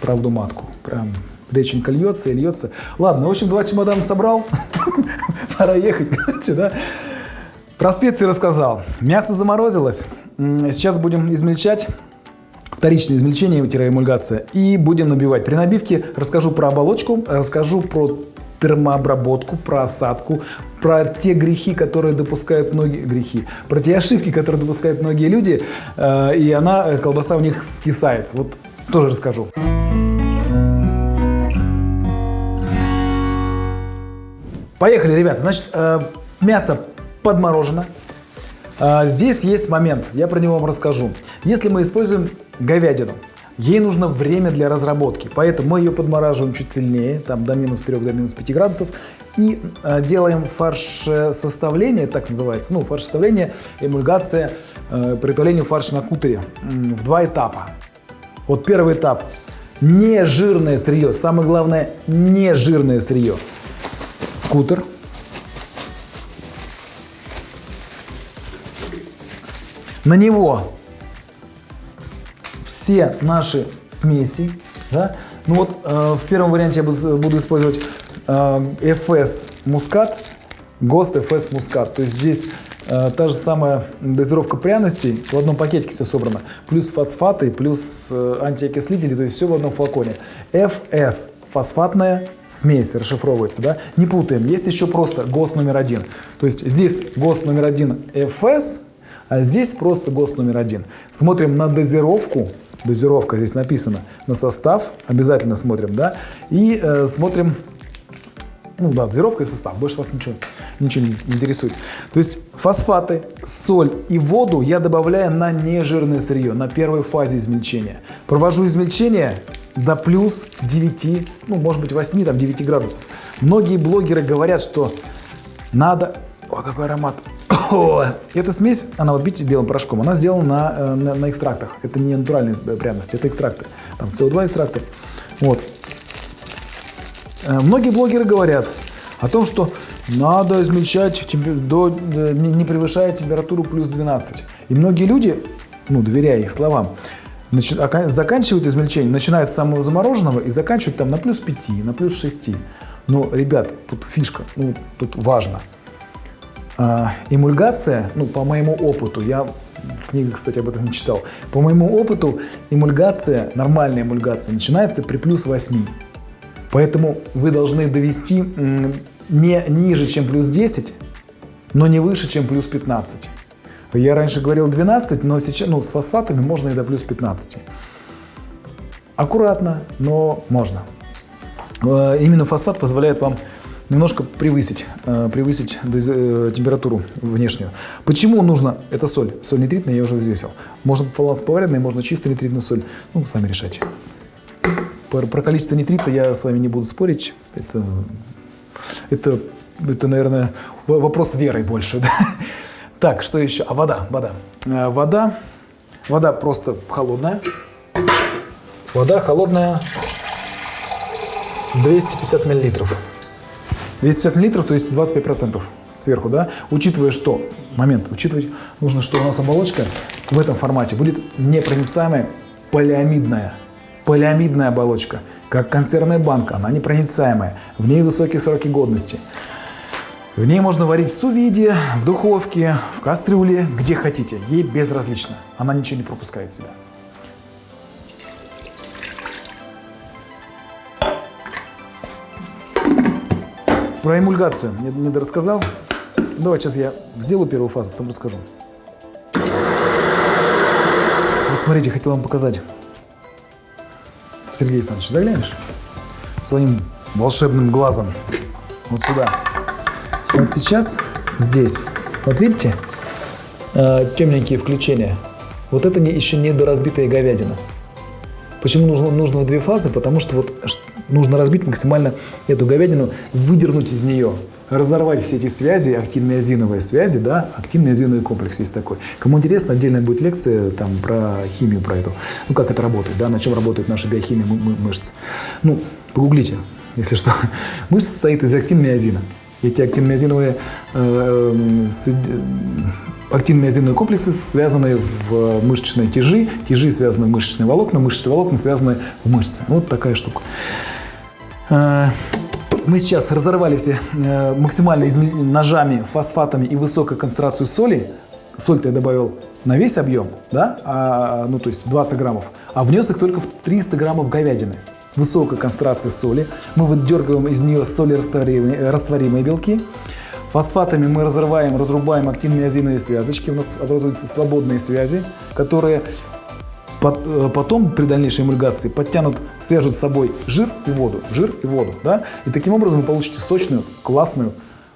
правду матку. Прям реченька льется и льется. Ладно, в общем, два чемодана собрал. *laughs* Пора ехать, короче, да. Про специи рассказал. Мясо заморозилось. Сейчас будем измельчать вторичное измельчение-эмульгация и будем набивать. При набивке расскажу про оболочку, расскажу про термообработку, про осадку, про те грехи, которые допускают многие грехи, про те ошибки, которые допускают многие люди, э, и она, э, колбаса у них скисает. Вот тоже расскажу. Поехали, ребята. Значит, э, мясо подморожено. Здесь есть момент, я про него вам расскажу. Если мы используем говядину. Ей нужно время для разработки, поэтому мы ее подмораживаем чуть сильнее, там до минус 3, до минус 5 градусов, и э, делаем фарш составление, так называется, ну, фарш составление, эмульгация, э, приготовление фарша на кутере в два этапа. Вот первый этап – не жирное сырье, самое главное – не жирное сырье. Кутер. На него все наши смеси. Да? Ну вот э, в первом варианте я буду использовать э, FS мускат, ГОСТ FS мускат. То есть здесь э, та же самая дозировка пряностей, в одном пакетике все собрано, плюс фосфаты, плюс э, антиокислители, то есть все в одном флаконе. FS фосфатная смесь расшифровывается, да? Не путаем. Есть еще просто ГОСТ номер один. То есть здесь ГОСТ номер один FS, а здесь просто ГОСТ номер один. Смотрим на дозировку дозировка здесь написано, на состав обязательно смотрим, да, и э, смотрим, ну да, дозировка и состав, больше вас ничего, ничего не интересует. То есть фосфаты, соль и воду я добавляю на нежирное сырье, на первой фазе измельчения. Провожу измельчение до плюс 9, ну, может быть, 8, там, 9 градусов. Многие блогеры говорят, что надо... О, какой аромат! Эта смесь, она вот видите белым порошком, она сделана на, э, на, на экстрактах. Это не натуральные пряности, это экстракты. Там СО2 экстракты. Вот. Э, многие блогеры говорят о том, что надо измельчать до, не превышая температуру плюс 12. И многие люди, ну, доверяя их словам, заканчивают измельчение, начинают с самого замороженного и заканчивают там на плюс 5, на плюс 6. Но, ребят, тут фишка, ну, тут важно. А, эмульгация, ну, по моему опыту, я в книгах, кстати, об этом не читал, по моему опыту эмульгация, нормальная эмульгация, начинается при плюс 8. Поэтому вы должны довести не ниже, чем плюс 10, но не выше, чем плюс 15. Я раньше говорил 12, но сейчас ну, с фосфатами можно и до плюс 15. Аккуратно, но можно. Э, именно фосфат позволяет вам немножко превысить, э, превысить э, температуру внешнюю. Почему нужно? Это соль. Соль нитритная я уже взвесил. Можно поваренная, можно чистая нитритная соль. Ну, сами решайте. Про, про количество нитрита я с вами не буду спорить. Это, это, это наверное, вопрос веры больше. *laughs* Да? Так, что еще? А вода, вода. Э, вода, вода просто холодная. Вода холодная 250 миллилитров. 250 миллилитров, то есть 25 процентов сверху, да? Учитывая, что, момент, учитывать нужно, что у нас оболочка в этом формате будет непроницаемая полиамидная. Полиамидная оболочка, как консервная банка, она непроницаемая, в ней высокие сроки годности. В ней можно варить в сувиде, в духовке, в кастрюле, где хотите. Ей безразлично. Она ничего не пропускает себя. Про эмульгацию не, не рассказал. Давай сейчас я сделаю первую фазу, потом расскажу. Вот смотрите, хотел вам показать. Сергей Александрович, заглянешь? Своим волшебным глазом. Вот сюда. Вот сейчас здесь, вот видите, э, темненькие включения. Вот это не, еще не доразбитая говядина. Почему нужно, нужно две фазы? Потому что вот нужно разбить максимально эту говядину, выдернуть из нее, разорвать все эти связи, активные азиновые связи, да, активный азиновый комплекс есть такой. Кому интересно, отдельная будет лекция там про химию, про эту, ну как это работает, да, на чем работает наша биохимия мышц. Ну, погуглите, если что. *laughs* Мышца состоит из актинной азина. Эти актинно-миозиновые э, э, актинно-миозиновые комплексы связаны в мышечные тяжи, тяжи связаны в мышечные волокна, мышечные волокна связаны в мышцы. Вот такая штука. Э, мы сейчас разорвали все э, максимально ножами, фосфатами и высокой концентрацию соли. Соль-то я добавил на весь объем, да, а, ну то есть 20 граммов, а внес их только в 300 граммов говядины высокой концентрации соли. Мы выдергиваем из нее солерастворимые растворимые белки. Фосфатами мы разрываем, разрубаем активные азиновые связочки. У нас образуются свободные связи, которые э, потом при дальнейшей эмульгации подтянут, свяжут с собой жир и воду, жир и воду, да, и таким образом вы получите сочную, классную,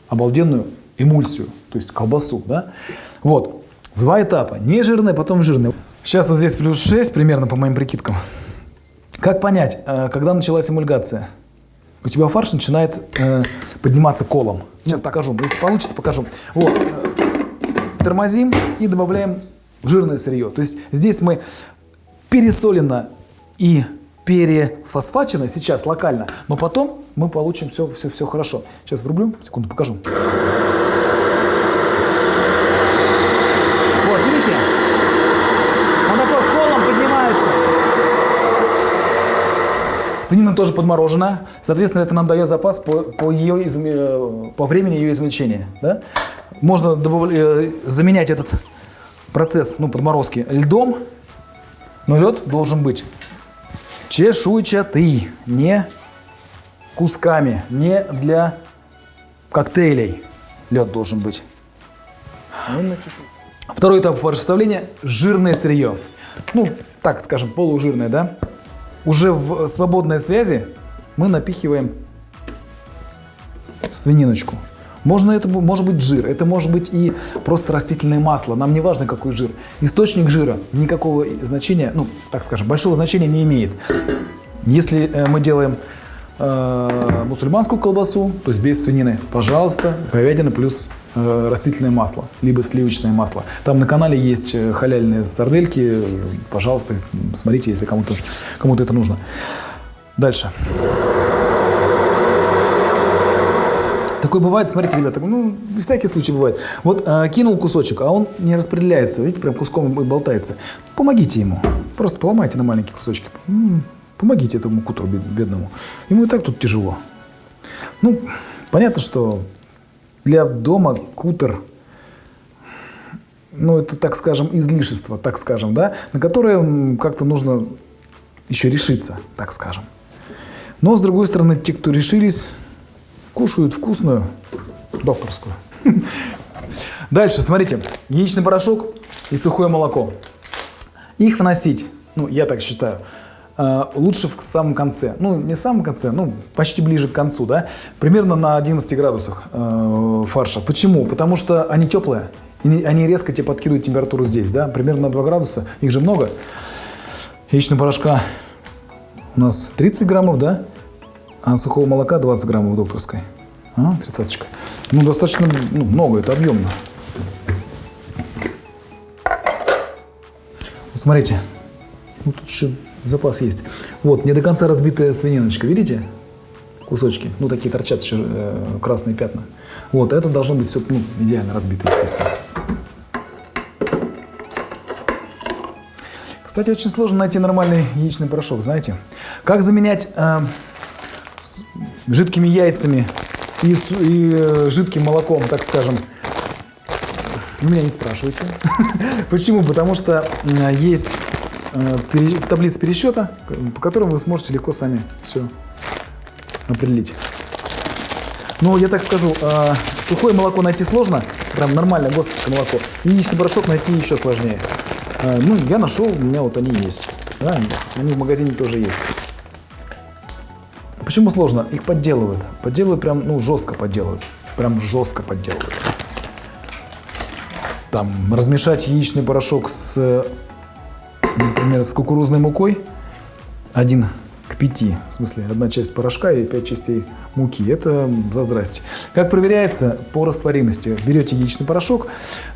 обалденную эмульсию, то есть колбасу, да. Вот, два этапа, не жирная, потом жирная. Сейчас вот здесь плюс 6 примерно по моим прикидкам. Как понять, э, когда началась эмульгация? У тебя фарш начинает э, подниматься колом. Сейчас покажу. Если получится, покажу. Вот. Э, тормозим и добавляем жирное сырье. То есть здесь мы пересолено и перефосфачено сейчас локально, но потом мы получим все, все, все хорошо. Сейчас врублю, секунду покажу. Свинина тоже подморожена, соответственно, это нам дает запас по, по, ее изм... Э, по времени ее измельчения. Да? Можно добав... Э, заменять этот процесс ну, подморозки льдом, но лед должен быть чешуйчатый, не кусками, не для коктейлей лед должен быть. Второй этап фаршеставления – жирное сырье. Ну, так скажем, полужирное, да? уже в свободной связи мы напихиваем свининочку. Можно это может быть жир, это может быть и просто растительное масло, нам не важно какой жир. Источник жира никакого значения, ну так скажем, большого значения не имеет. Если э, мы делаем э, мусульманскую колбасу, то есть без свинины, пожалуйста, говядина плюс э, растительное масло, либо сливочное масло. Там на канале есть э, халяльные сардельки, пожалуйста, смотрите, если кому-то кому это нужно. Дальше. Такое бывает, смотрите, ребята, ну, всякий случай бывает. Вот э, кинул кусочек, а он не распределяется, видите, прям куском болтается. Помогите ему, просто поломайте на маленькие кусочки. Помогите этому кутру бедному. Ему и так тут тяжело. Ну, понятно, что для дома кутер, ну, это, так скажем, излишество, так скажем, да, на которое как-то нужно еще решиться, так скажем. Но, с другой стороны, те, кто решились, кушают вкусную докторскую. Дальше, смотрите, яичный порошок и сухое молоко. Их вносить, ну, я так считаю, э, лучше в самом конце. Ну, не в самом конце, ну, почти ближе к концу, да. Примерно на 11 градусах э, фарша. Почему? Потому что они теплые. Они резко тебе подкидывают температуру здесь, да. Примерно на 2 градуса. Их же много. Яичного порошка у нас 30 граммов, да. А сухого молока 20 граммов докторской. А, тридцаточка. Ну, достаточно ну, много, это объемно. Вот смотрите, ну, тут еще запас есть. Вот, не до конца разбитая свининочка, видите? Кусочки, ну, такие торчат еще э, красные пятна. Вот, это должно быть все ну, идеально разбито, естественно. Кстати, очень сложно найти нормальный яичный порошок, знаете. Как заменять э, жидкими яйцами и, и э, жидким молоком, так скажем, меня не спрашивайте. *laughs* Почему? Потому что есть э, таблица пересчета, по которым вы сможете легко сами все определить. Ну, я так скажу, э, сухое молоко найти сложно, прям нормальное гостовское молоко. Яичный порошок найти еще сложнее. Ну, я нашел, у меня вот они есть. Да, они в магазине тоже есть. Почему сложно? Их подделывают. Подделывают прям, ну, жестко подделывают. Прям жестко подделывают. Там, размешать яичный порошок с, например, с кукурузной мукой. Один к пяти. В смысле, одна часть порошка и пять частей муки. Это за здрасте. Как проверяется? По растворимости. Берете яичный порошок,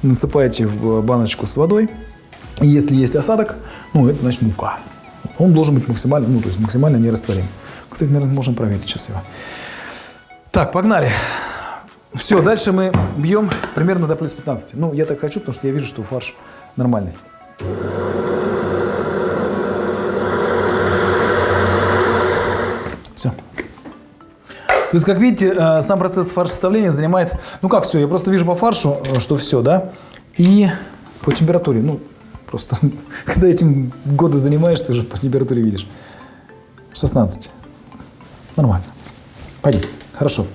насыпаете в баночку с водой. И если есть осадок, ну, это значит мука. Он должен быть максимально, ну, то есть максимально нерастворим. Кстати, наверное, можем проверить сейчас его. Так, погнали. Все, дальше мы бьем примерно до плюс 15. Ну, я так хочу, потому что я вижу, что фарш нормальный. Все. То есть, как видите, э, сам процесс фарш составления занимает... Ну как все, я просто вижу по фаршу, э, что все, да? И по температуре. Ну, просто, *laughs* когда этим годы занимаешься, уже по температуре видишь. 16. Нормально. Пойдем. Хорошо.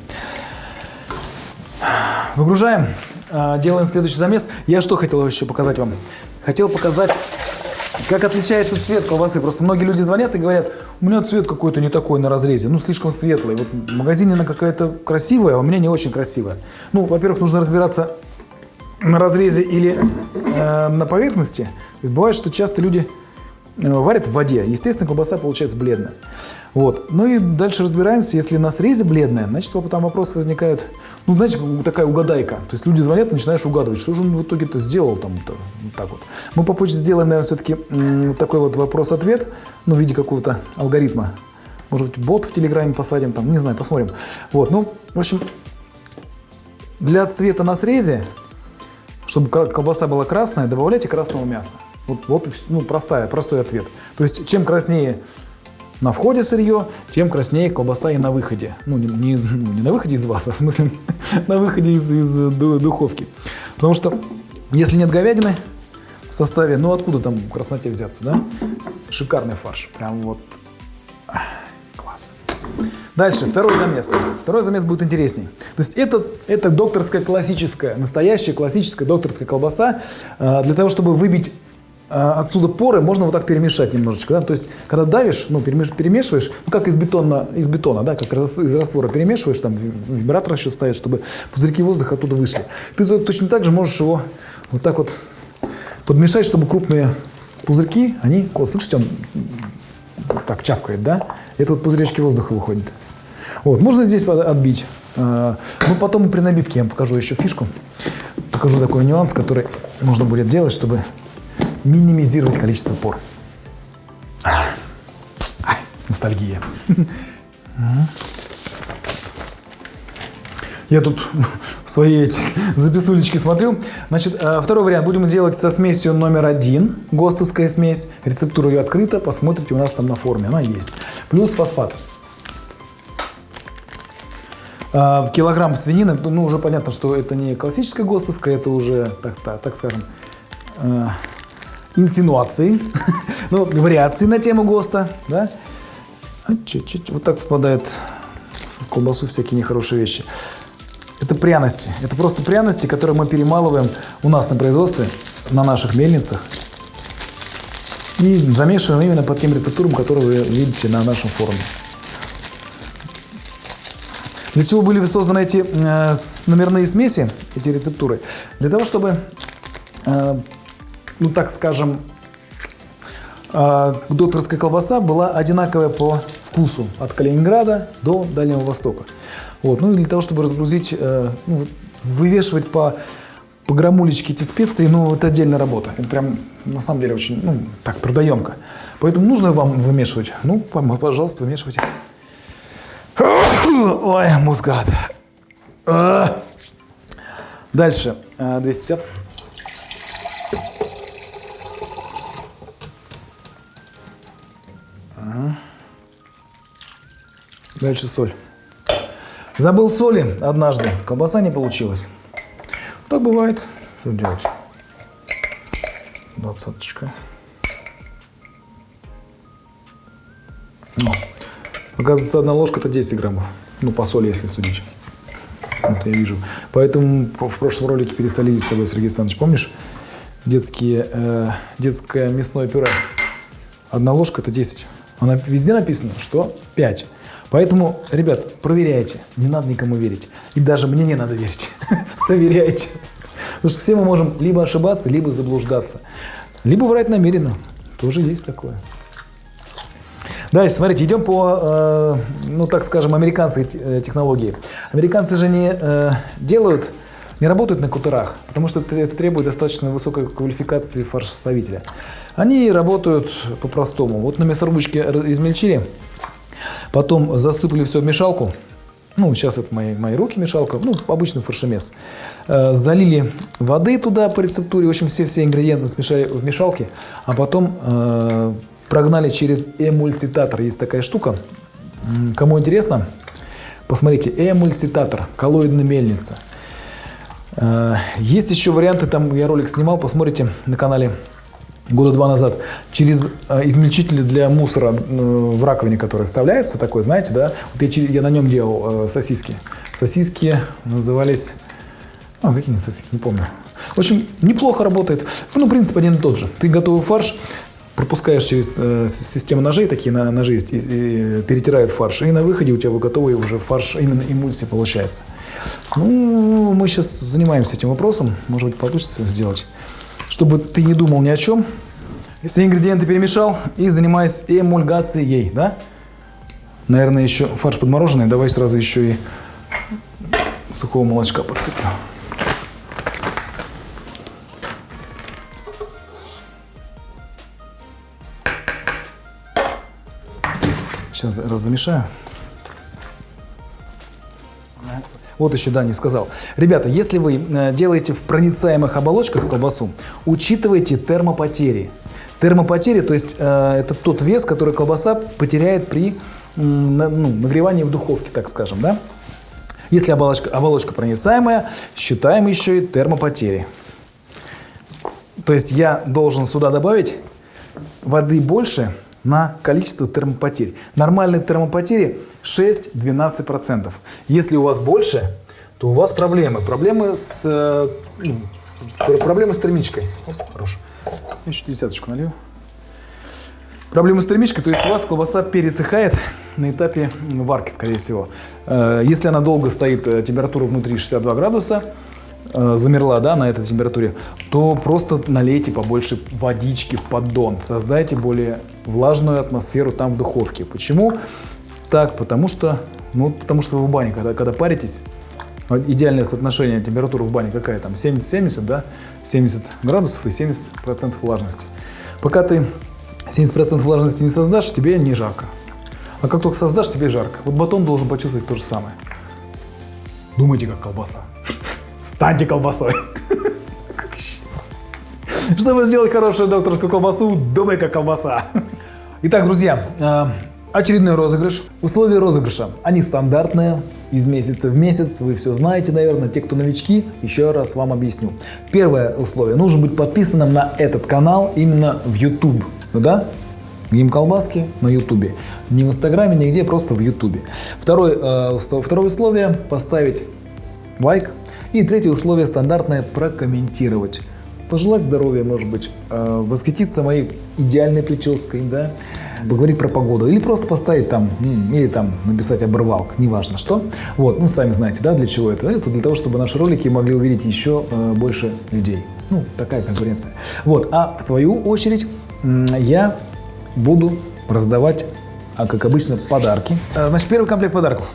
Выгружаем. А, делаем следующий замес. Я что хотел еще показать вам? Хотел показать, как отличается цвет колбасы. Просто многие люди звонят и говорят, у меня цвет какой-то не такой на разрезе, ну слишком светлый. Вот в магазине она какая-то красивая, а у меня не очень красивая. Ну, во-первых, нужно разбираться на разрезе или э, на поверхности. Бывает, что часто люди варят в воде. Естественно, колбаса получается бледная. Вот. Ну и дальше разбираемся, если на срезе бледная, значит, там вопросы возникают, ну, знаете, такая угадайка. То есть люди звонят, начинаешь угадывать, что же он в итоге-то сделал там, -то, вот так вот. Мы попозже сделаем, наверное, все-таки такой вот вопрос-ответ, ну, в виде какого-то алгоритма. Может быть, бот в Телеграме посадим, там, не знаю, посмотрим. Вот, ну, в общем, для цвета на срезе, чтобы колбаса была красная, добавляйте красного мяса. Вот, вот ну, простая, простой ответ. То есть, чем краснее на входе сырье, тем краснее колбаса и на выходе. Ну, не, не, ну, не на выходе из вас, а в смысле *laughs* на выходе из, из духовки. Потому что, если нет говядины в составе, ну откуда там красноте взяться, да? Шикарный фарш. Прям вот класс. Дальше, второй замес. Второй замес будет интересней. То есть это, это докторская классическая, настоящая классическая докторская колбаса. Э, для того, чтобы выбить отсюда поры можно вот так перемешать немножечко. Да? То есть, когда давишь, ну, перемеш, перемешиваешь, ну, как из бетона, из бетона, да, как из раствора перемешиваешь, там вибратор еще ставишь, чтобы пузырьки воздуха оттуда вышли. Ты точно так же можешь его вот так вот подмешать, чтобы крупные пузырьки, они, вот, слышите, он так чавкает, да? Это вот пузыречки воздуха выходят. Вот, можно здесь отбить. А, ну, потом при набивке я вам покажу еще фишку. Покажу такой нюанс, который можно будет делать, чтобы минимизировать количество пор. Ай, ностальгия. Я тут *laughs* в своей записулечке смотрю. Значит, э, второй вариант. Будем делать со смесью номер один. ГОСТовская смесь. Рецептура ее открыта. Посмотрите у нас там на форме. Она есть. Плюс фосфат. А, килограмм свинины, ну, уже понятно, что это не классическая ГОСТовская, это уже, так, так, так скажем, э, инсинуации, *laughs* ну, вариации на тему ГОСТа, да. Чуть-чуть, вот так попадает в колбасу всякие нехорошие вещи. Это пряности. Это просто пряности, которые мы перемалываем у нас на производстве, на наших мельницах. И замешиваем именно по тем рецептурам, которые вы видите на нашем форуме. Для чего были созданы эти э, номерные смеси, эти рецептуры? Для того, чтобы, э, ну так скажем, э, докторская колбаса была одинаковая по вкусу от Калининграда до Дальнего Востока. Вот. Ну и для того, чтобы разгрузить, э, ну, вывешивать по, по грамулечке эти специи, ну это отдельная работа. Это прям на самом деле очень, ну так, трудоемко. Поэтому нужно вам вымешивать. Ну, пожалуйста, вымешивайте. Ой, мускат. А. Дальше. 250. Дальше соль. Забыл соли однажды. Колбаса не получилась. Так бывает. Что делать? Двадцаточка. Оказывается, одна ложка это 10 граммов. Ну, по соли, если судить. Вот я вижу. Поэтому в прошлом ролике пересолили с тобой, Сергей Александрович, помнишь? Детские, э, детское мясное пюре. Одна ложка это 10. Она везде написано, что 5. Поэтому, ребят, проверяйте. Не надо никому верить. И даже мне не надо верить. *laughs* Проверяйте. Потому что все мы можем либо ошибаться, либо заблуждаться. Либо врать намеренно. Тоже есть такое. Дальше, смотрите, идем по, э, ну так скажем, американской э, технологии. Американцы же не э, делают, не работают на кутерах, потому что это требует достаточно высокой квалификации фаршеставителя. Они работают по-простому. Вот на мясорубочке измельчили, потом засыпали все в мешалку, ну, сейчас это мои, мои руки мешалка, ну, обычный фаршемес. Э, залили воды туда по рецептуре, в общем, все-все ингредиенты смешали в мешалке, а потом э, прогнали через эмульситатор. Есть такая штука. Кому интересно, посмотрите, эмульситатор, коллоидная мельница. Э, есть еще варианты, там я ролик снимал, посмотрите на канале года два назад, через э, измельчитель для мусора э, в раковине, который вставляется, такой, знаете, да, вот я, я на нем делал сосиски. Сосиски назывались, а, какие сосиски, не помню. В общем, неплохо работает. Ну, принцип один и тот же. Ты готовый фарш, пропускаешь через э, систему ножей, такие на, ножи есть, и, и, перетирают фарш, и на выходе у тебя готовый уже фарш, именно эмульсия получается. Ну, мы сейчас занимаемся этим вопросом, может быть, получится сделать, чтобы ты не думал ни о чем. Все ингредиенты перемешал и занимаюсь эмульгацией, да? Наверное, еще фарш подмороженный, давай сразу еще и сухого молочка подсыплю. Сейчас размешаю. Вот еще да, не сказал. Ребята, если вы э, делаете в проницаемых оболочках колбасу, учитывайте термопотери. Термопотери, то есть э, это тот вес, который колбаса потеряет при ну, нагревании в духовке, так скажем, да? Если оболочка, оболочка проницаемая, считаем еще и термопотери. То есть я должен сюда добавить воды больше, на количество термопотерь. Нормальные термопотери 6-12%. Если у вас больше, то у вас проблемы. Проблемы с, э, ну, проблемы с термичкой. Оп, хорош. Еще десяточку налью. Проблемы с термичкой, то есть у вас колбаса пересыхает на этапе варки, скорее всего. Э, если она долго стоит, э, температура внутри 62 градуса, замерла да, на этой температуре, то просто налейте побольше водички в поддон. Создайте более влажную атмосферу там в духовке. Почему? Так, потому что, ну, потому что вы в бане, когда, когда паритесь, идеальное соотношение температуры в бане какая там? 70-70, да? 70 градусов и 70% влажности. Пока ты 70% влажности не создашь, тебе не жарко. А как только создашь, тебе жарко. Вот батон должен почувствовать то же самое. Думайте, как колбаса. Станьте колбасой. Чтобы сделать хорошую докторскую колбасу, думай, как колбаса. Итак, друзья, э, очередной розыгрыш. Условия розыгрыша, они стандартные, из месяца в месяц. Вы все знаете, наверное. Те, кто новички, еще раз вам объясню. Первое условие. Нужно быть подписанным на этот канал именно в YouTube. Да? Гим колбаски на Ютубе. Не в Инстаграме, нигде, просто в Ютубе. Второе, э, второе условие – поставить лайк. И третье условие стандартное – прокомментировать. Пожелать здоровья, может быть, э, восхититься моей идеальной прической, да, поговорить про погоду, или просто поставить там, или там написать оборвалк, неважно что. Вот, ну, сами знаете, да, для чего это? Это для того, чтобы наши ролики могли увидеть еще э, больше людей. Ну, такая конкуренция. Вот, а в свою очередь я буду раздавать, а как обычно, подарки. Э, значит, первый комплект подарков.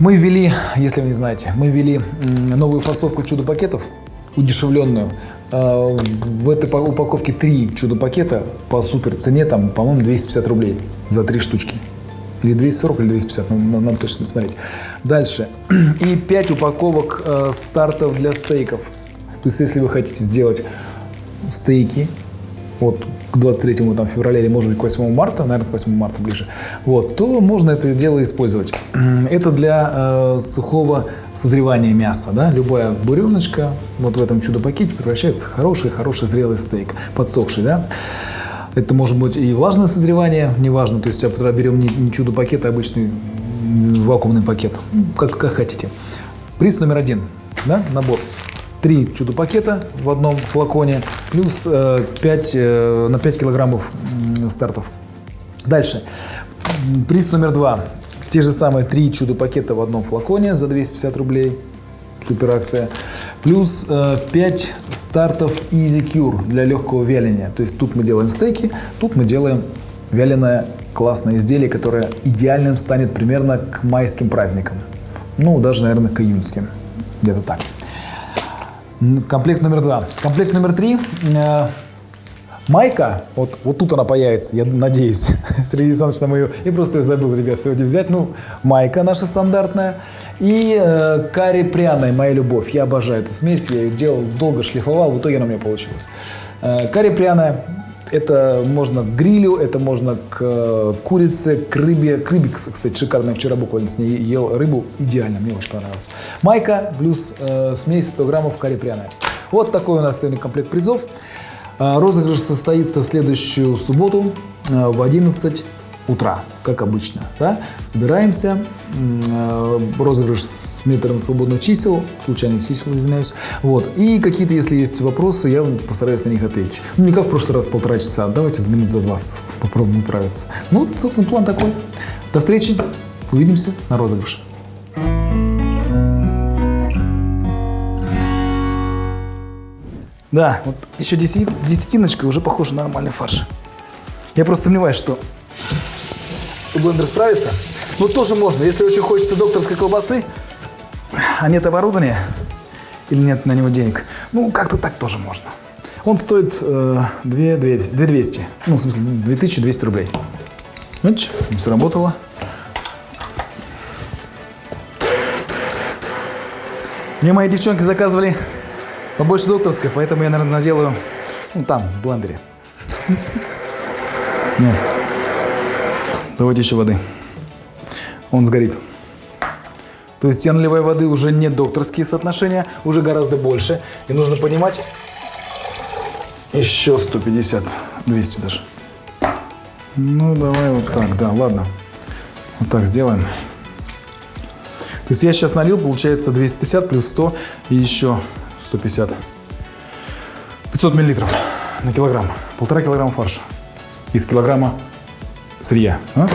Мы ввели, если вы не знаете, мы ввели новую фасовку чудо-пакетов, удешевленную. Э, в этой упаковке три чудо-пакета по супер цене, там, по-моему, 250 рублей за три штучки. Или 240, или 250, надо, надо точно смотреть. Дальше. *clears throat* И 5 упаковок э, стартов для стейков. То есть, если вы хотите сделать стейки, вот к 23 там, февраля или, может быть, к 8 марта, наверное, к 8 марта ближе, вот, то можно это дело использовать. *clears throat* Это для э, сухого созревания мяса. Да? Любая буреночка вот в этом чудо-пакете превращается в хороший-хороший зрелый стейк, подсохший. Да? Это может быть и влажное созревание, неважно, то есть я берем не, не чудо-пакет, а обычный вакуумный пакет, как, как хотите. Приз номер один, да, набор три чудо-пакета в одном флаконе, плюс 5, э, э, на 5 килограммов стартов. Дальше. Приз номер два. Те же самые три чудо-пакета в одном флаконе за 250 рублей. Супер акция. Плюс э, 5 стартов Easy Cure для легкого вяления. То есть тут мы делаем стейки, тут мы делаем вяленое классное изделие, которое идеальным станет примерно к майским праздникам. Ну, даже, наверное, к июньским. Где-то так. Комплект номер два. Комплект номер три. Э, майка, вот, вот тут она появится, я надеюсь. *laughs* Сергей Александрович там ее, я просто ее забыл, ребят, сегодня взять. Ну, майка наша стандартная. И э, карри пряная, моя любовь. Я обожаю эту смесь, я ее делал, долго шлифовал, в итоге она у меня получилась. Э, карри пряная, это можно к грилю, это можно к э, курице, к рыбе. К рыбе, кстати, шикарно. Вчера буквально с ней ел рыбу. Идеально, мне очень понравилось. Майка плюс э, смесь 100 граммов карри пряная. Вот такой у нас сегодня комплект призов. Э, розыгрыш состоится в следующую субботу э, в 11 утра, как обычно. Да? Собираемся, розыгрыш с метром свободных чисел, случайных чисел, извиняюсь. Вот. И какие-то, если есть вопросы, я постараюсь на них ответить. Ну, не как в прошлый раз полтора часа, давайте за минут за 20 попробуем управиться. Ну, собственно, план такой. До встречи, увидимся на розыгрыше. Да, вот еще десятиночка уже похожа на нормальный фарш. Я просто сомневаюсь, что блендер справится. Но тоже можно, если очень хочется докторской колбасы, а нет оборудования или нет на него денег, ну, как-то так тоже можно. Он стоит э, 2, 2, 200, ну, в смысле, 2200 рублей. Видите, сработало. Мне мои девчонки заказывали побольше докторской, поэтому я, наверное, наделаю, ну, там, в блендере. *laughs* Давайте еще воды. Он сгорит. То есть я наливаю воды уже не докторские соотношения, уже гораздо больше. И нужно понимать, еще 150, 200 даже. Ну, давай вот так, да, ладно. Вот так сделаем. То есть я сейчас налил, получается 250 плюс 100 и еще 150. 500 миллилитров на килограмм. Полтора килограмма фарша из килограмма сырья. А?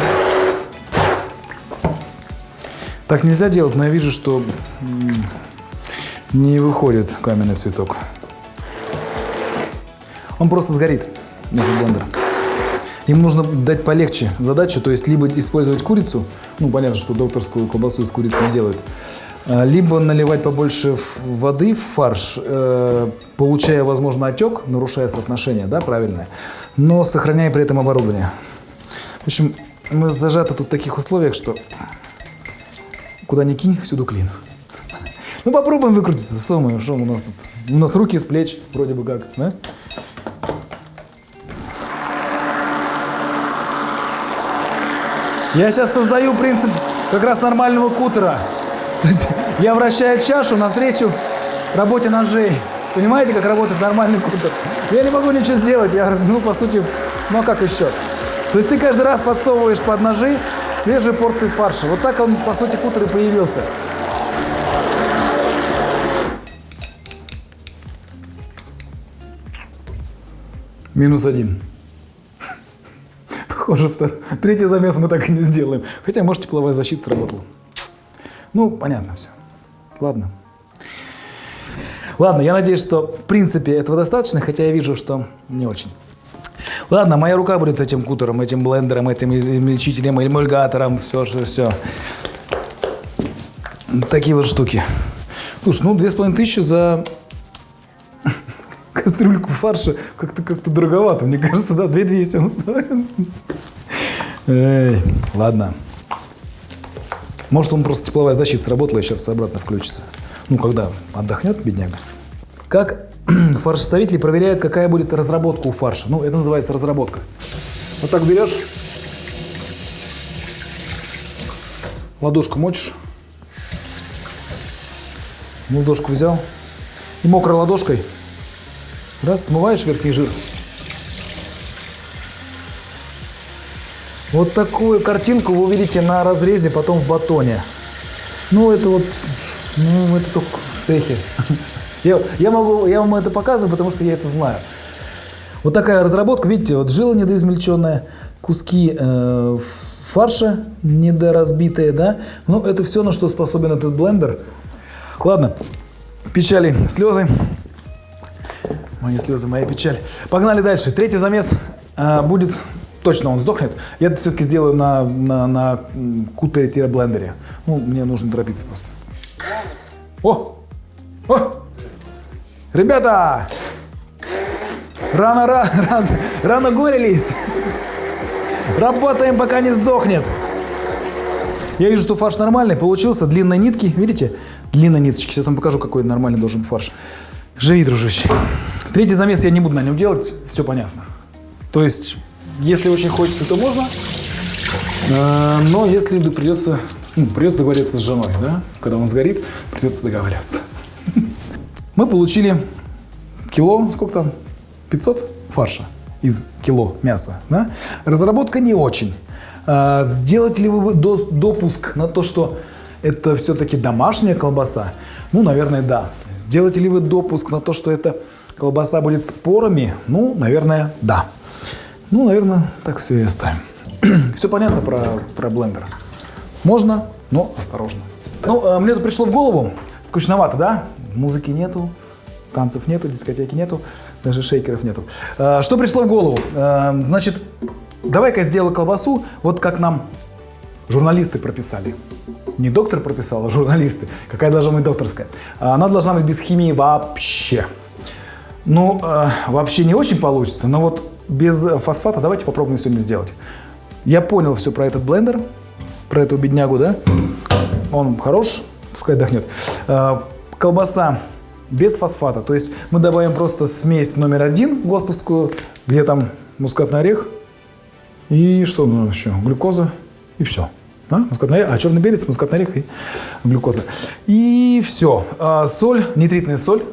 Так нельзя делать, но я вижу, что не выходит каменный цветок. Он просто сгорит, этот блендер. Им нужно дать полегче задачу, то есть либо использовать курицу, ну понятно, что докторскую колбасу из курицы не делают, а, либо наливать побольше воды в фарш, э, получая, возможно, отек, нарушая соотношение, да, правильное, но сохраняя при этом оборудование. В общем, мы зажаты тут в таких условиях, что куда ни кинь, всюду клин. Ну попробуем выкрутиться, что мы, что у нас тут? У нас руки с плеч, вроде бы как, да? Я сейчас создаю принцип как раз нормального кутера. То есть я вращаю чашу навстречу работе ножей. Понимаете, как работает нормальный кутер? Я не могу ничего сделать. Я, ну, по сути, ну а как еще? То есть ты каждый раз подсовываешь под ножи свежие порции фарша. Вот так он, по сути, кутер и появился. Минус один. Похоже, второй. третий замес мы так и не сделаем. Хотя, может, тепловая защита сработала. Ну, понятно все. Ладно. Ладно, я надеюсь, что в принципе этого достаточно, хотя я вижу, что не очень. Ладно, моя рука будет этим кутером, этим блендером, этим измельчителем, эмульгатором, все, все, все. Такие вот штуки. Слушай, ну, две с половиной тысячи за *laughs* кастрюльку фарша как-то как-то дороговато. Мне кажется, да, 2200 он стоит. Эй, ладно. Может, он просто тепловая защита сработала и сейчас обратно включится. Ну, когда отдохнет, бедняга. Как *clears throat* фаршеставители проверяют, какая будет разработка у фарша. Ну, это называется разработка. Вот так берешь, ладошку мочишь, ладошку взял и мокрой ладошкой раз смываешь верхний жир. Вот такую картинку вы увидите на разрезе потом в батоне. Ну, это вот, ну, это только в цехе. *laughs* Я, я, могу, я вам это показываю, потому что я это знаю. Вот такая разработка, видите, вот жила недоизмельченная, куски э, фарша недоразбитые, да. Ну, это все, на что способен этот блендер. Ладно, печали, слезы. Мои слезы, моя печаль. Погнали дальше. Третий замес э, будет, точно он сдохнет. Я это все-таки сделаю на, на, на кутере-блендере. Ну, мне нужно торопиться просто. О! О! Ребята! Рано, рано, рано, рано горелись. Работаем, пока не сдохнет. Я вижу, что фарш нормальный, получился. Длинные нитки, видите? Длинные ниточки. Сейчас вам покажу, какой нормальный должен фарш. Живи, дружище. Третий замес я не буду на нем делать, все понятно. То есть, если очень хочется, то можно. Э, но если придется, ну, придется договориться с женой, да? Когда он сгорит, придется договариваться. Мы получили кило, сколько там? 500 фарша из кило мяса. Да? Разработка не очень. А, сделаете ли вы допуск на то, что это все-таки домашняя колбаса? Ну, наверное, да. Сделаете ли вы допуск на то, что эта колбаса будет с порами? Ну, наверное, да. Ну, наверное, так все и оставим. *clears throat* все понятно про, про блендер. Можно, но осторожно. Ну, а, мне тут пришло в голову, скучновато, да? Музыки нету, танцев нету, дискотеки нету, даже шейкеров нету. А, что пришло в голову? А, значит, давай-ка сделаю колбасу, вот как нам журналисты прописали. Не доктор прописал, а журналисты. Какая должна быть докторская? Она должна быть без химии вообще. Ну, вообще не очень получится, но вот без фосфата давайте попробуем сегодня сделать. Я понял все про этот блендер, про эту беднягу, да? Он хорош, пускай отдохнет. Колбаса без фосфата. То есть мы добавим просто смесь номер один ГОСТовскую, где там мускатный орех и что ну, еще? Глюкоза и все. А? Мускатный орех, а черный перец, мускатный орех и глюкоза. И все. А, соль, нитритная соль,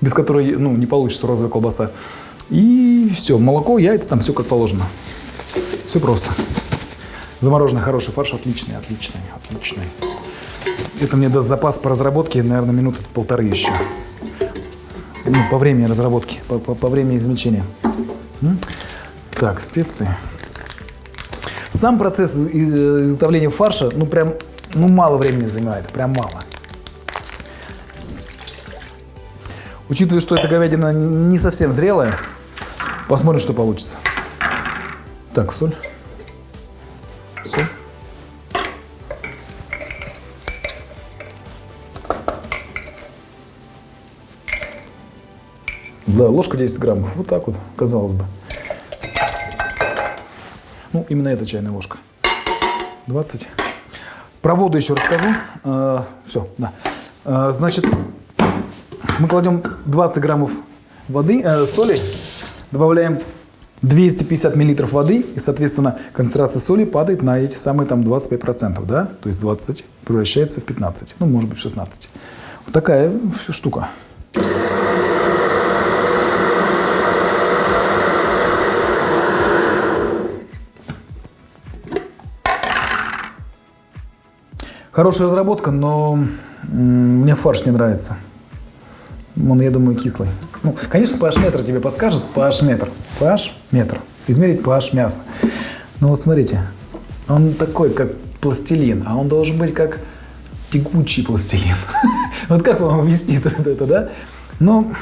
без которой ну, не получится розовая колбаса. И все. Молоко, яйца, там все как положено. Все просто. Замороженный хороший фарш, отличный, отличный, отличный. Это мне даст запас по разработке, наверное, минуты полторы еще ну, по времени разработки, по, по, по времени измельчения. Так, специи. Сам процесс из, изготовления фарша, ну прям, ну мало времени занимает, прям мало. Учитывая, что эта говядина не совсем зрелая, посмотрим, что получится. Так, соль. Соль. Да, ложка 10 граммов. Вот так вот, казалось бы. Ну, именно эта чайная ложка. 20. Про воду еще расскажу. А, все, да. А, значит, мы кладем 20 граммов воды, э, соли, добавляем 250 миллилитров воды, и, соответственно, концентрация соли падает на эти самые там 25%, да? То есть 20 превращается в 15, ну, может быть, 16. Вот такая штука. Хорошая разработка, но мне фарш не нравится. Он, я думаю, кислый. Ну, конечно, pH метр тебе подскажет. pH метр. pH метр. Измерить pH мяса. Ну вот смотрите, он такой, как пластилин, а он должен быть как текучий пластилин. *laughs* Вот как вам объяснить *laughs* это, да? Ну,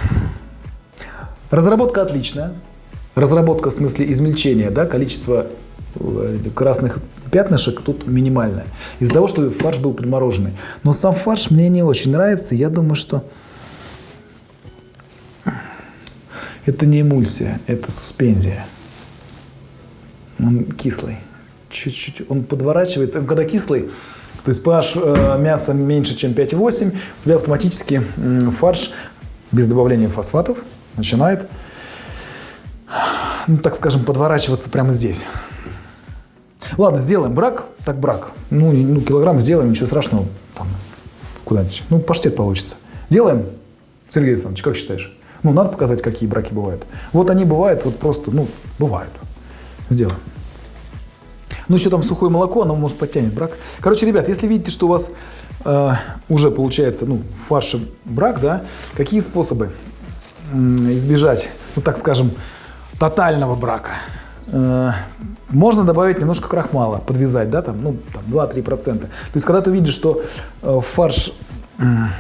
разработка отличная. Разработка в смысле измельчения, да, количество красных пятнышек тут минимальное. Из-за того, что фарш был примороженный. Но сам фарш мне не очень нравится. Я думаю, что это не эмульсия, это суспензия. Он кислый. Чуть-чуть. Он подворачивается. Когда кислый, то есть pH э, мяса меньше, чем 5,8, у автоматически э, фарш без добавления фосфатов начинает, ну, так скажем, подворачиваться прямо здесь. Ладно, сделаем брак, так брак. Ну, ну килограмм сделаем, ничего страшного. Там, куда-нибудь. Ну, паштет получится. Делаем? Сергей Александрович, как считаешь? Ну, надо показать, какие браки бывают. Вот они бывают, вот просто, ну, бывают. Сделаем. Ну, еще там сухое молоко, оно может подтянет брак. Короче, ребят, если видите, что у вас э, уже получается, ну, в фарше брак, да, какие способы избежать, ну, так скажем, тотального брака? Э, можно добавить немножко крахмала, подвязать, да, там, ну, там 2-3%. То есть, когда ты видишь, что э, фарш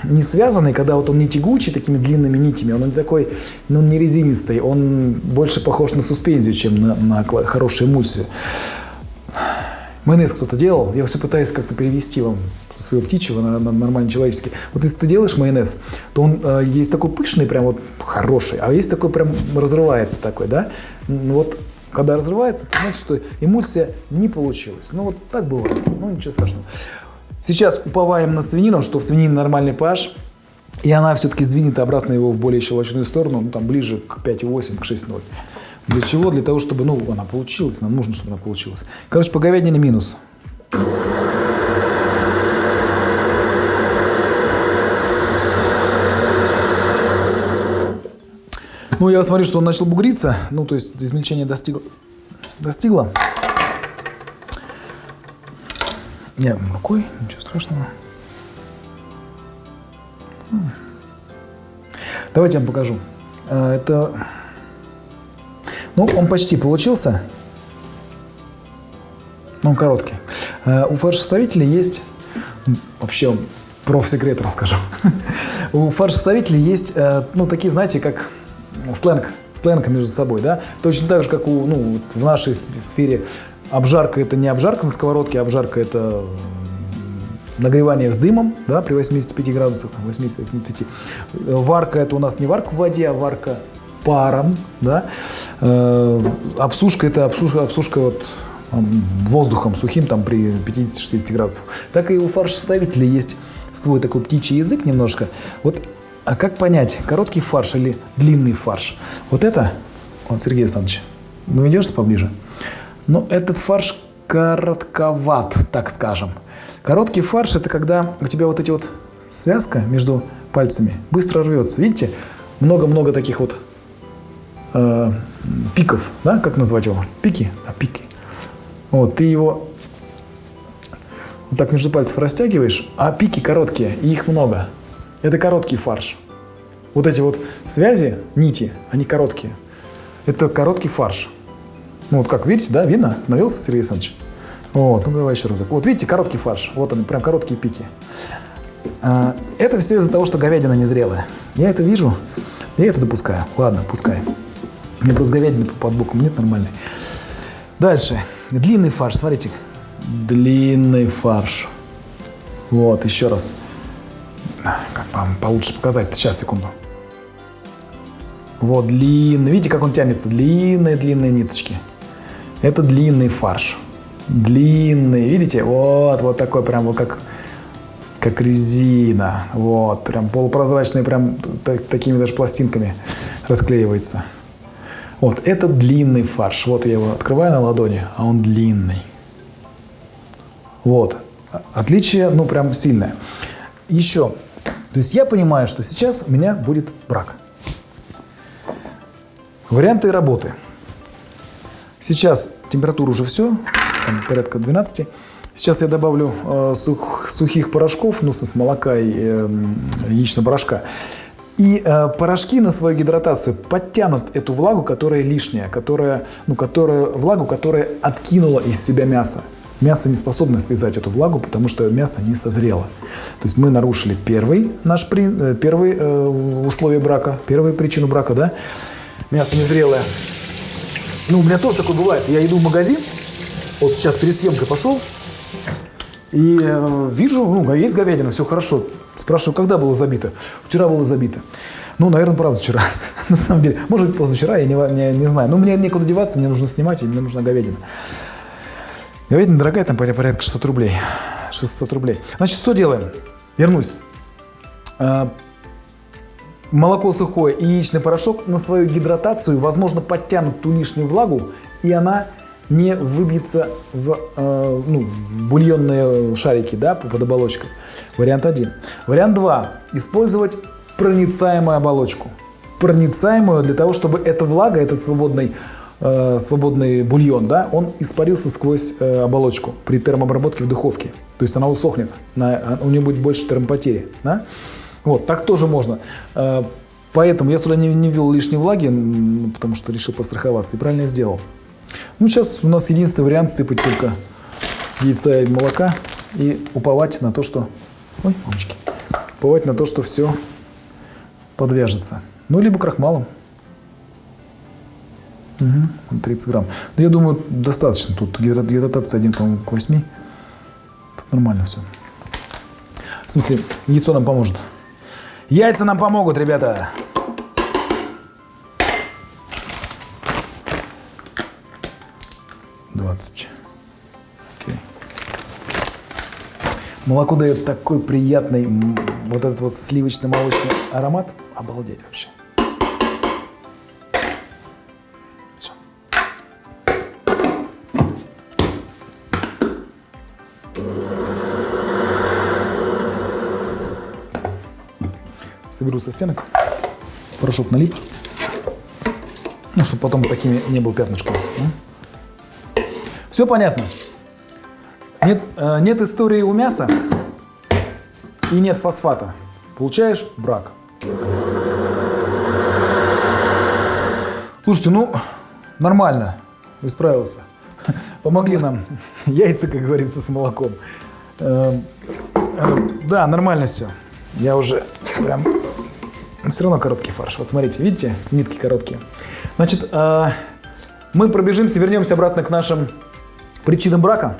не связанный, когда вот он не тягучий такими длинными нитями, он не такой, ну, не резинистый, он больше похож на суспензию, чем на, на хорошую эмульсию. Майонез кто-то делал, я все пытаюсь как-то перевести вам своего птичьего на, на нормальный человеческий. Вот если ты делаешь майонез, то он э, есть такой пышный, прям вот хороший, а есть такой прям разрывается такой, да? Вот когда разрывается, это значит, что эмульсия не получилась. Ну вот так бывает, ну ничего страшного. Сейчас уповаем на свинину, что в свинине нормальный pH, и она все-таки сдвинет обратно его в более щелочную сторону, ну там ближе к 5,8, к 6,0. Для чего? Для того, чтобы, ну, она получилась, нам нужно, чтобы она получилась. Короче, по говядине минус. Ну, я смотрю, что он начал бугриться. Ну, то есть измельчение достигло. достигло. Не, рукой, ничего страшного. Давайте я вам покажу. Э, это... Ну, он почти получился. Но он короткий. Э, у фарш-составителя есть... Вообще, профсекрет расскажу. *laughs* У фарш-составителей есть, э, ну, такие, знаете, как сленг, сленг между собой, да, точно так же, как у, ну, в нашей сфере обжарка это не обжарка на сковородке, обжарка это нагревание с дымом, да, при 85 градусах, 80-85. Варка это у нас не варка в воде, а варка паром, да. Э, обсушка это обсушка, обсушка вот воздухом сухим там при 50-60 градусах. Так и у фарш-составителя есть свой такой птичий язык немножко. Вот а как понять, короткий фарш или длинный фарш? Вот это, вот, Сергей Александрович, ну идешь поближе? Ну, этот фарш коротковат, так скажем. Короткий фарш – это когда у тебя вот эти вот связка между пальцами быстро рвется. Видите, много-много таких вот э, пиков, да, как назвать его? Пики? А, пики. Вот, ты его вот так между пальцев растягиваешь, а пики короткие, и их много. Это короткий фарш. Вот эти вот связи, нити, они короткие. Это короткий фарш. Ну вот как, видите, да, видно? Навелся Сергей Александрович? Вот, ну давай еще разок. Вот видите, короткий фарш. Вот он, прям короткие пики. А, это все из-за того, что говядина незрелая. Я это вижу. Я это допускаю. Ладно, пускай. Мне просто говядины под боком нет нормальной. Дальше. Длинный фарш, смотрите. Длинный фарш. Вот, еще раз. Как вам получше показать? Сейчас, секунду. Вот, длинный. Видите, как он тянется? Длинные-длинные ниточки. Это длинный фарш. Длинный. Видите? Вот, вот такой прям вот как, как резина. Вот, прям полупрозрачный, прям так, такими даже пластинками расклеивается. Вот, это длинный фарш. Вот я его открываю на ладони, а он длинный. Вот. Отличие, ну, прям сильное. Еще. То есть я понимаю, что сейчас у меня будет брак. Варианты работы. Сейчас температура уже все, там порядка 12. Сейчас я добавлю э, сух, сухих порошков, ну, с молока и э, яичного порошка. И э, порошки на свою гидратацию подтянут эту влагу, которая лишняя, которая, ну, которая, влагу, которая откинула из себя мясо. Мясо не способно связать эту влагу, потому что мясо не созрело. То есть мы нарушили первый наш при, э, первый э, условие брака, первую причину брака, да? Мясо незрелое. Ну, у меня тоже такое бывает. Я иду в магазин, вот сейчас перед съемкой пошел, и э, вижу, ну, есть говядина, все хорошо. Спрашиваю, когда было забито? Вчера было забито. Ну, наверное, правда, вчера. *laughs* На самом деле. Может быть, позавчера, я не, не, не знаю. Но мне некуда деваться, мне нужно снимать, и мне нужна говядина. Говядина дорогая, там порядка 600 рублей. 600 рублей. Значит, что делаем? Вернусь. А, молоко сухое и яичный порошок на свою гидратацию, возможно, подтянут ту лишнюю влагу, и она не выбьется в, э, ну, в бульонные шарики да, под оболочкой. Вариант один. Вариант два. Использовать проницаемую оболочку. Проницаемую для того, чтобы эта влага, этот свободный, э, свободный бульон, да, он испарился сквозь э, оболочку при термообработке в духовке. То есть она усохнет, на, у нее будет больше термопотери. Да? Вот, так тоже можно. Э, поэтому я сюда не, не ввел лишней влаги, потому что решил постраховаться и правильно сделал. Ну, сейчас у нас единственный вариант сыпать только яйца и молока и уповать на то, что... Ой, мамочки. Уповать на то, что все подвяжется. Ну, либо крахмалом. Угу, 30 грамм. Но я думаю, достаточно. Тут гидратация 1, по-моему, к 8. Тут нормально все. В смысле, яйцо нам поможет. Яйца нам помогут, ребята. 20. Okay. Молоко дает такой приятный, вот этот вот сливочно-молочный аромат. Обалдеть вообще. Соберу со стенок. Порошок налип. Ну, чтобы потом такими не был пятнышком. Все понятно? Нет, э, нет истории у мяса и нет фосфата. Получаешь брак. Слушайте, ну, нормально, исправился. *laughs* Помогли нам *laughs* яйца, как говорится, с молоком. Э, э, да, нормально все. Я уже прям... Все равно короткий фарш. Вот смотрите, видите, нитки короткие. Значит, мы пробежимся, вернемся обратно к нашим Причины брака.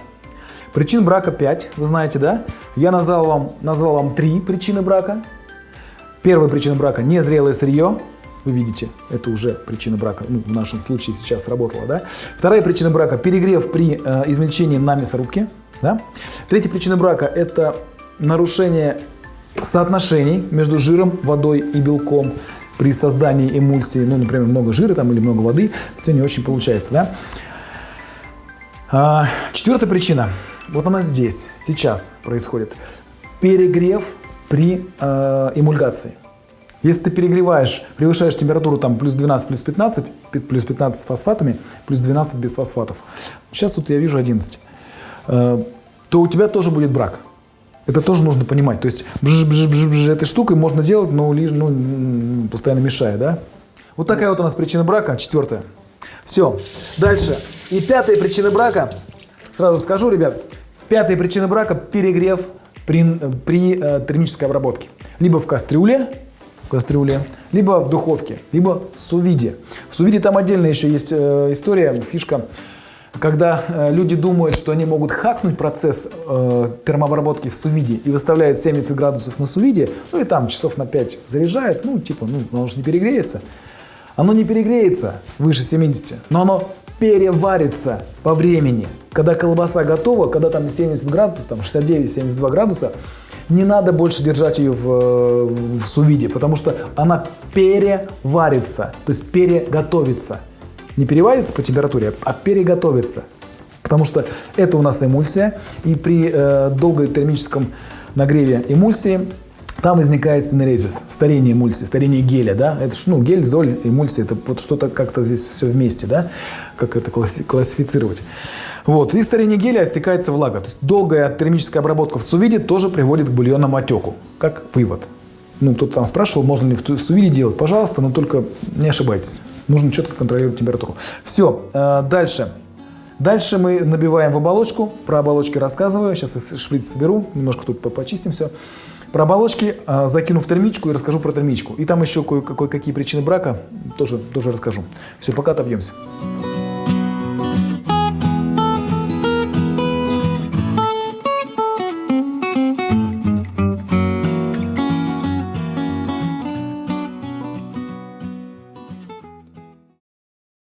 Причин брака 5, вы знаете, да? Я назвал вам, назвал вам 3 причины брака. Первая причина брака – незрелое сырье. Вы видите, это уже причина брака, ну, в нашем случае сейчас сработала, да? Вторая причина брака – перегрев при э, измельчении на мясорубке, да? Третья причина брака – это нарушение соотношений между жиром, водой и белком при создании эмульсии, ну, например, много жира там или много воды, все не очень получается, да? А, четвертая причина. Вот она здесь, сейчас происходит. Перегрев при э, эмульгации. Если ты перегреваешь, превышаешь температуру там плюс 12, плюс 15, плюс 15 с фосфатами, плюс 12 без фосфатов. Сейчас тут я вижу 11. Э, то у тебя тоже будет брак. Это тоже нужно понимать. То есть бж -бж -бж -бж, этой штукой можно делать, но ну, постоянно мешая, да? Вот такая вот у нас причина брака, четвертая. Все. Дальше. И пятая причина брака, сразу скажу, ребят, пятая причина брака – перегрев при, при э, термической обработке. Либо в кастрюле, в кастрюле, либо в духовке, либо в сувиде. В сувиде там отдельно еще есть э, история, фишка, когда э, люди думают, что они могут хакнуть процесс э, термообработки в сувиде и выставляют 70 градусов на сувиде, ну и там часов на 5 заряжают, ну типа, ну оно же не перегреется. Оно не перегреется выше 70, но оно переварится по времени. Когда колбаса готова, когда там 70 градусов, там 69-72 градуса, не надо больше держать ее в, в сувиде, потому что она переварится, то есть переготовится. Не переварится по температуре, а переготовится. Потому что это у нас эмульсия, и при э, долготермическом нагреве эмульсии там возникает синерезис, старение эмульсии, старение геля, да, это ж, ну, гель, золь, эмульсия, это вот что-то как-то здесь все вместе, да, как это класси- классифицировать. Вот, и старение геля отсекается влага, то есть долгая термическая обработка в сувиде тоже приводит к бульонному отеку, как вывод. Ну, кто-то там спрашивал, можно ли в сувиде делать, пожалуйста, но только не ошибайтесь, нужно четко контролировать температуру. Все, э, дальше. Дальше мы набиваем в оболочку, про оболочки рассказываю, сейчас я шприц соберу, немножко тут почистим все. Про оболочки э, закину в термичку и расскажу про термичку. И там еще кое-какие причины брака тоже, тоже расскажу. Все, пока отобьемся.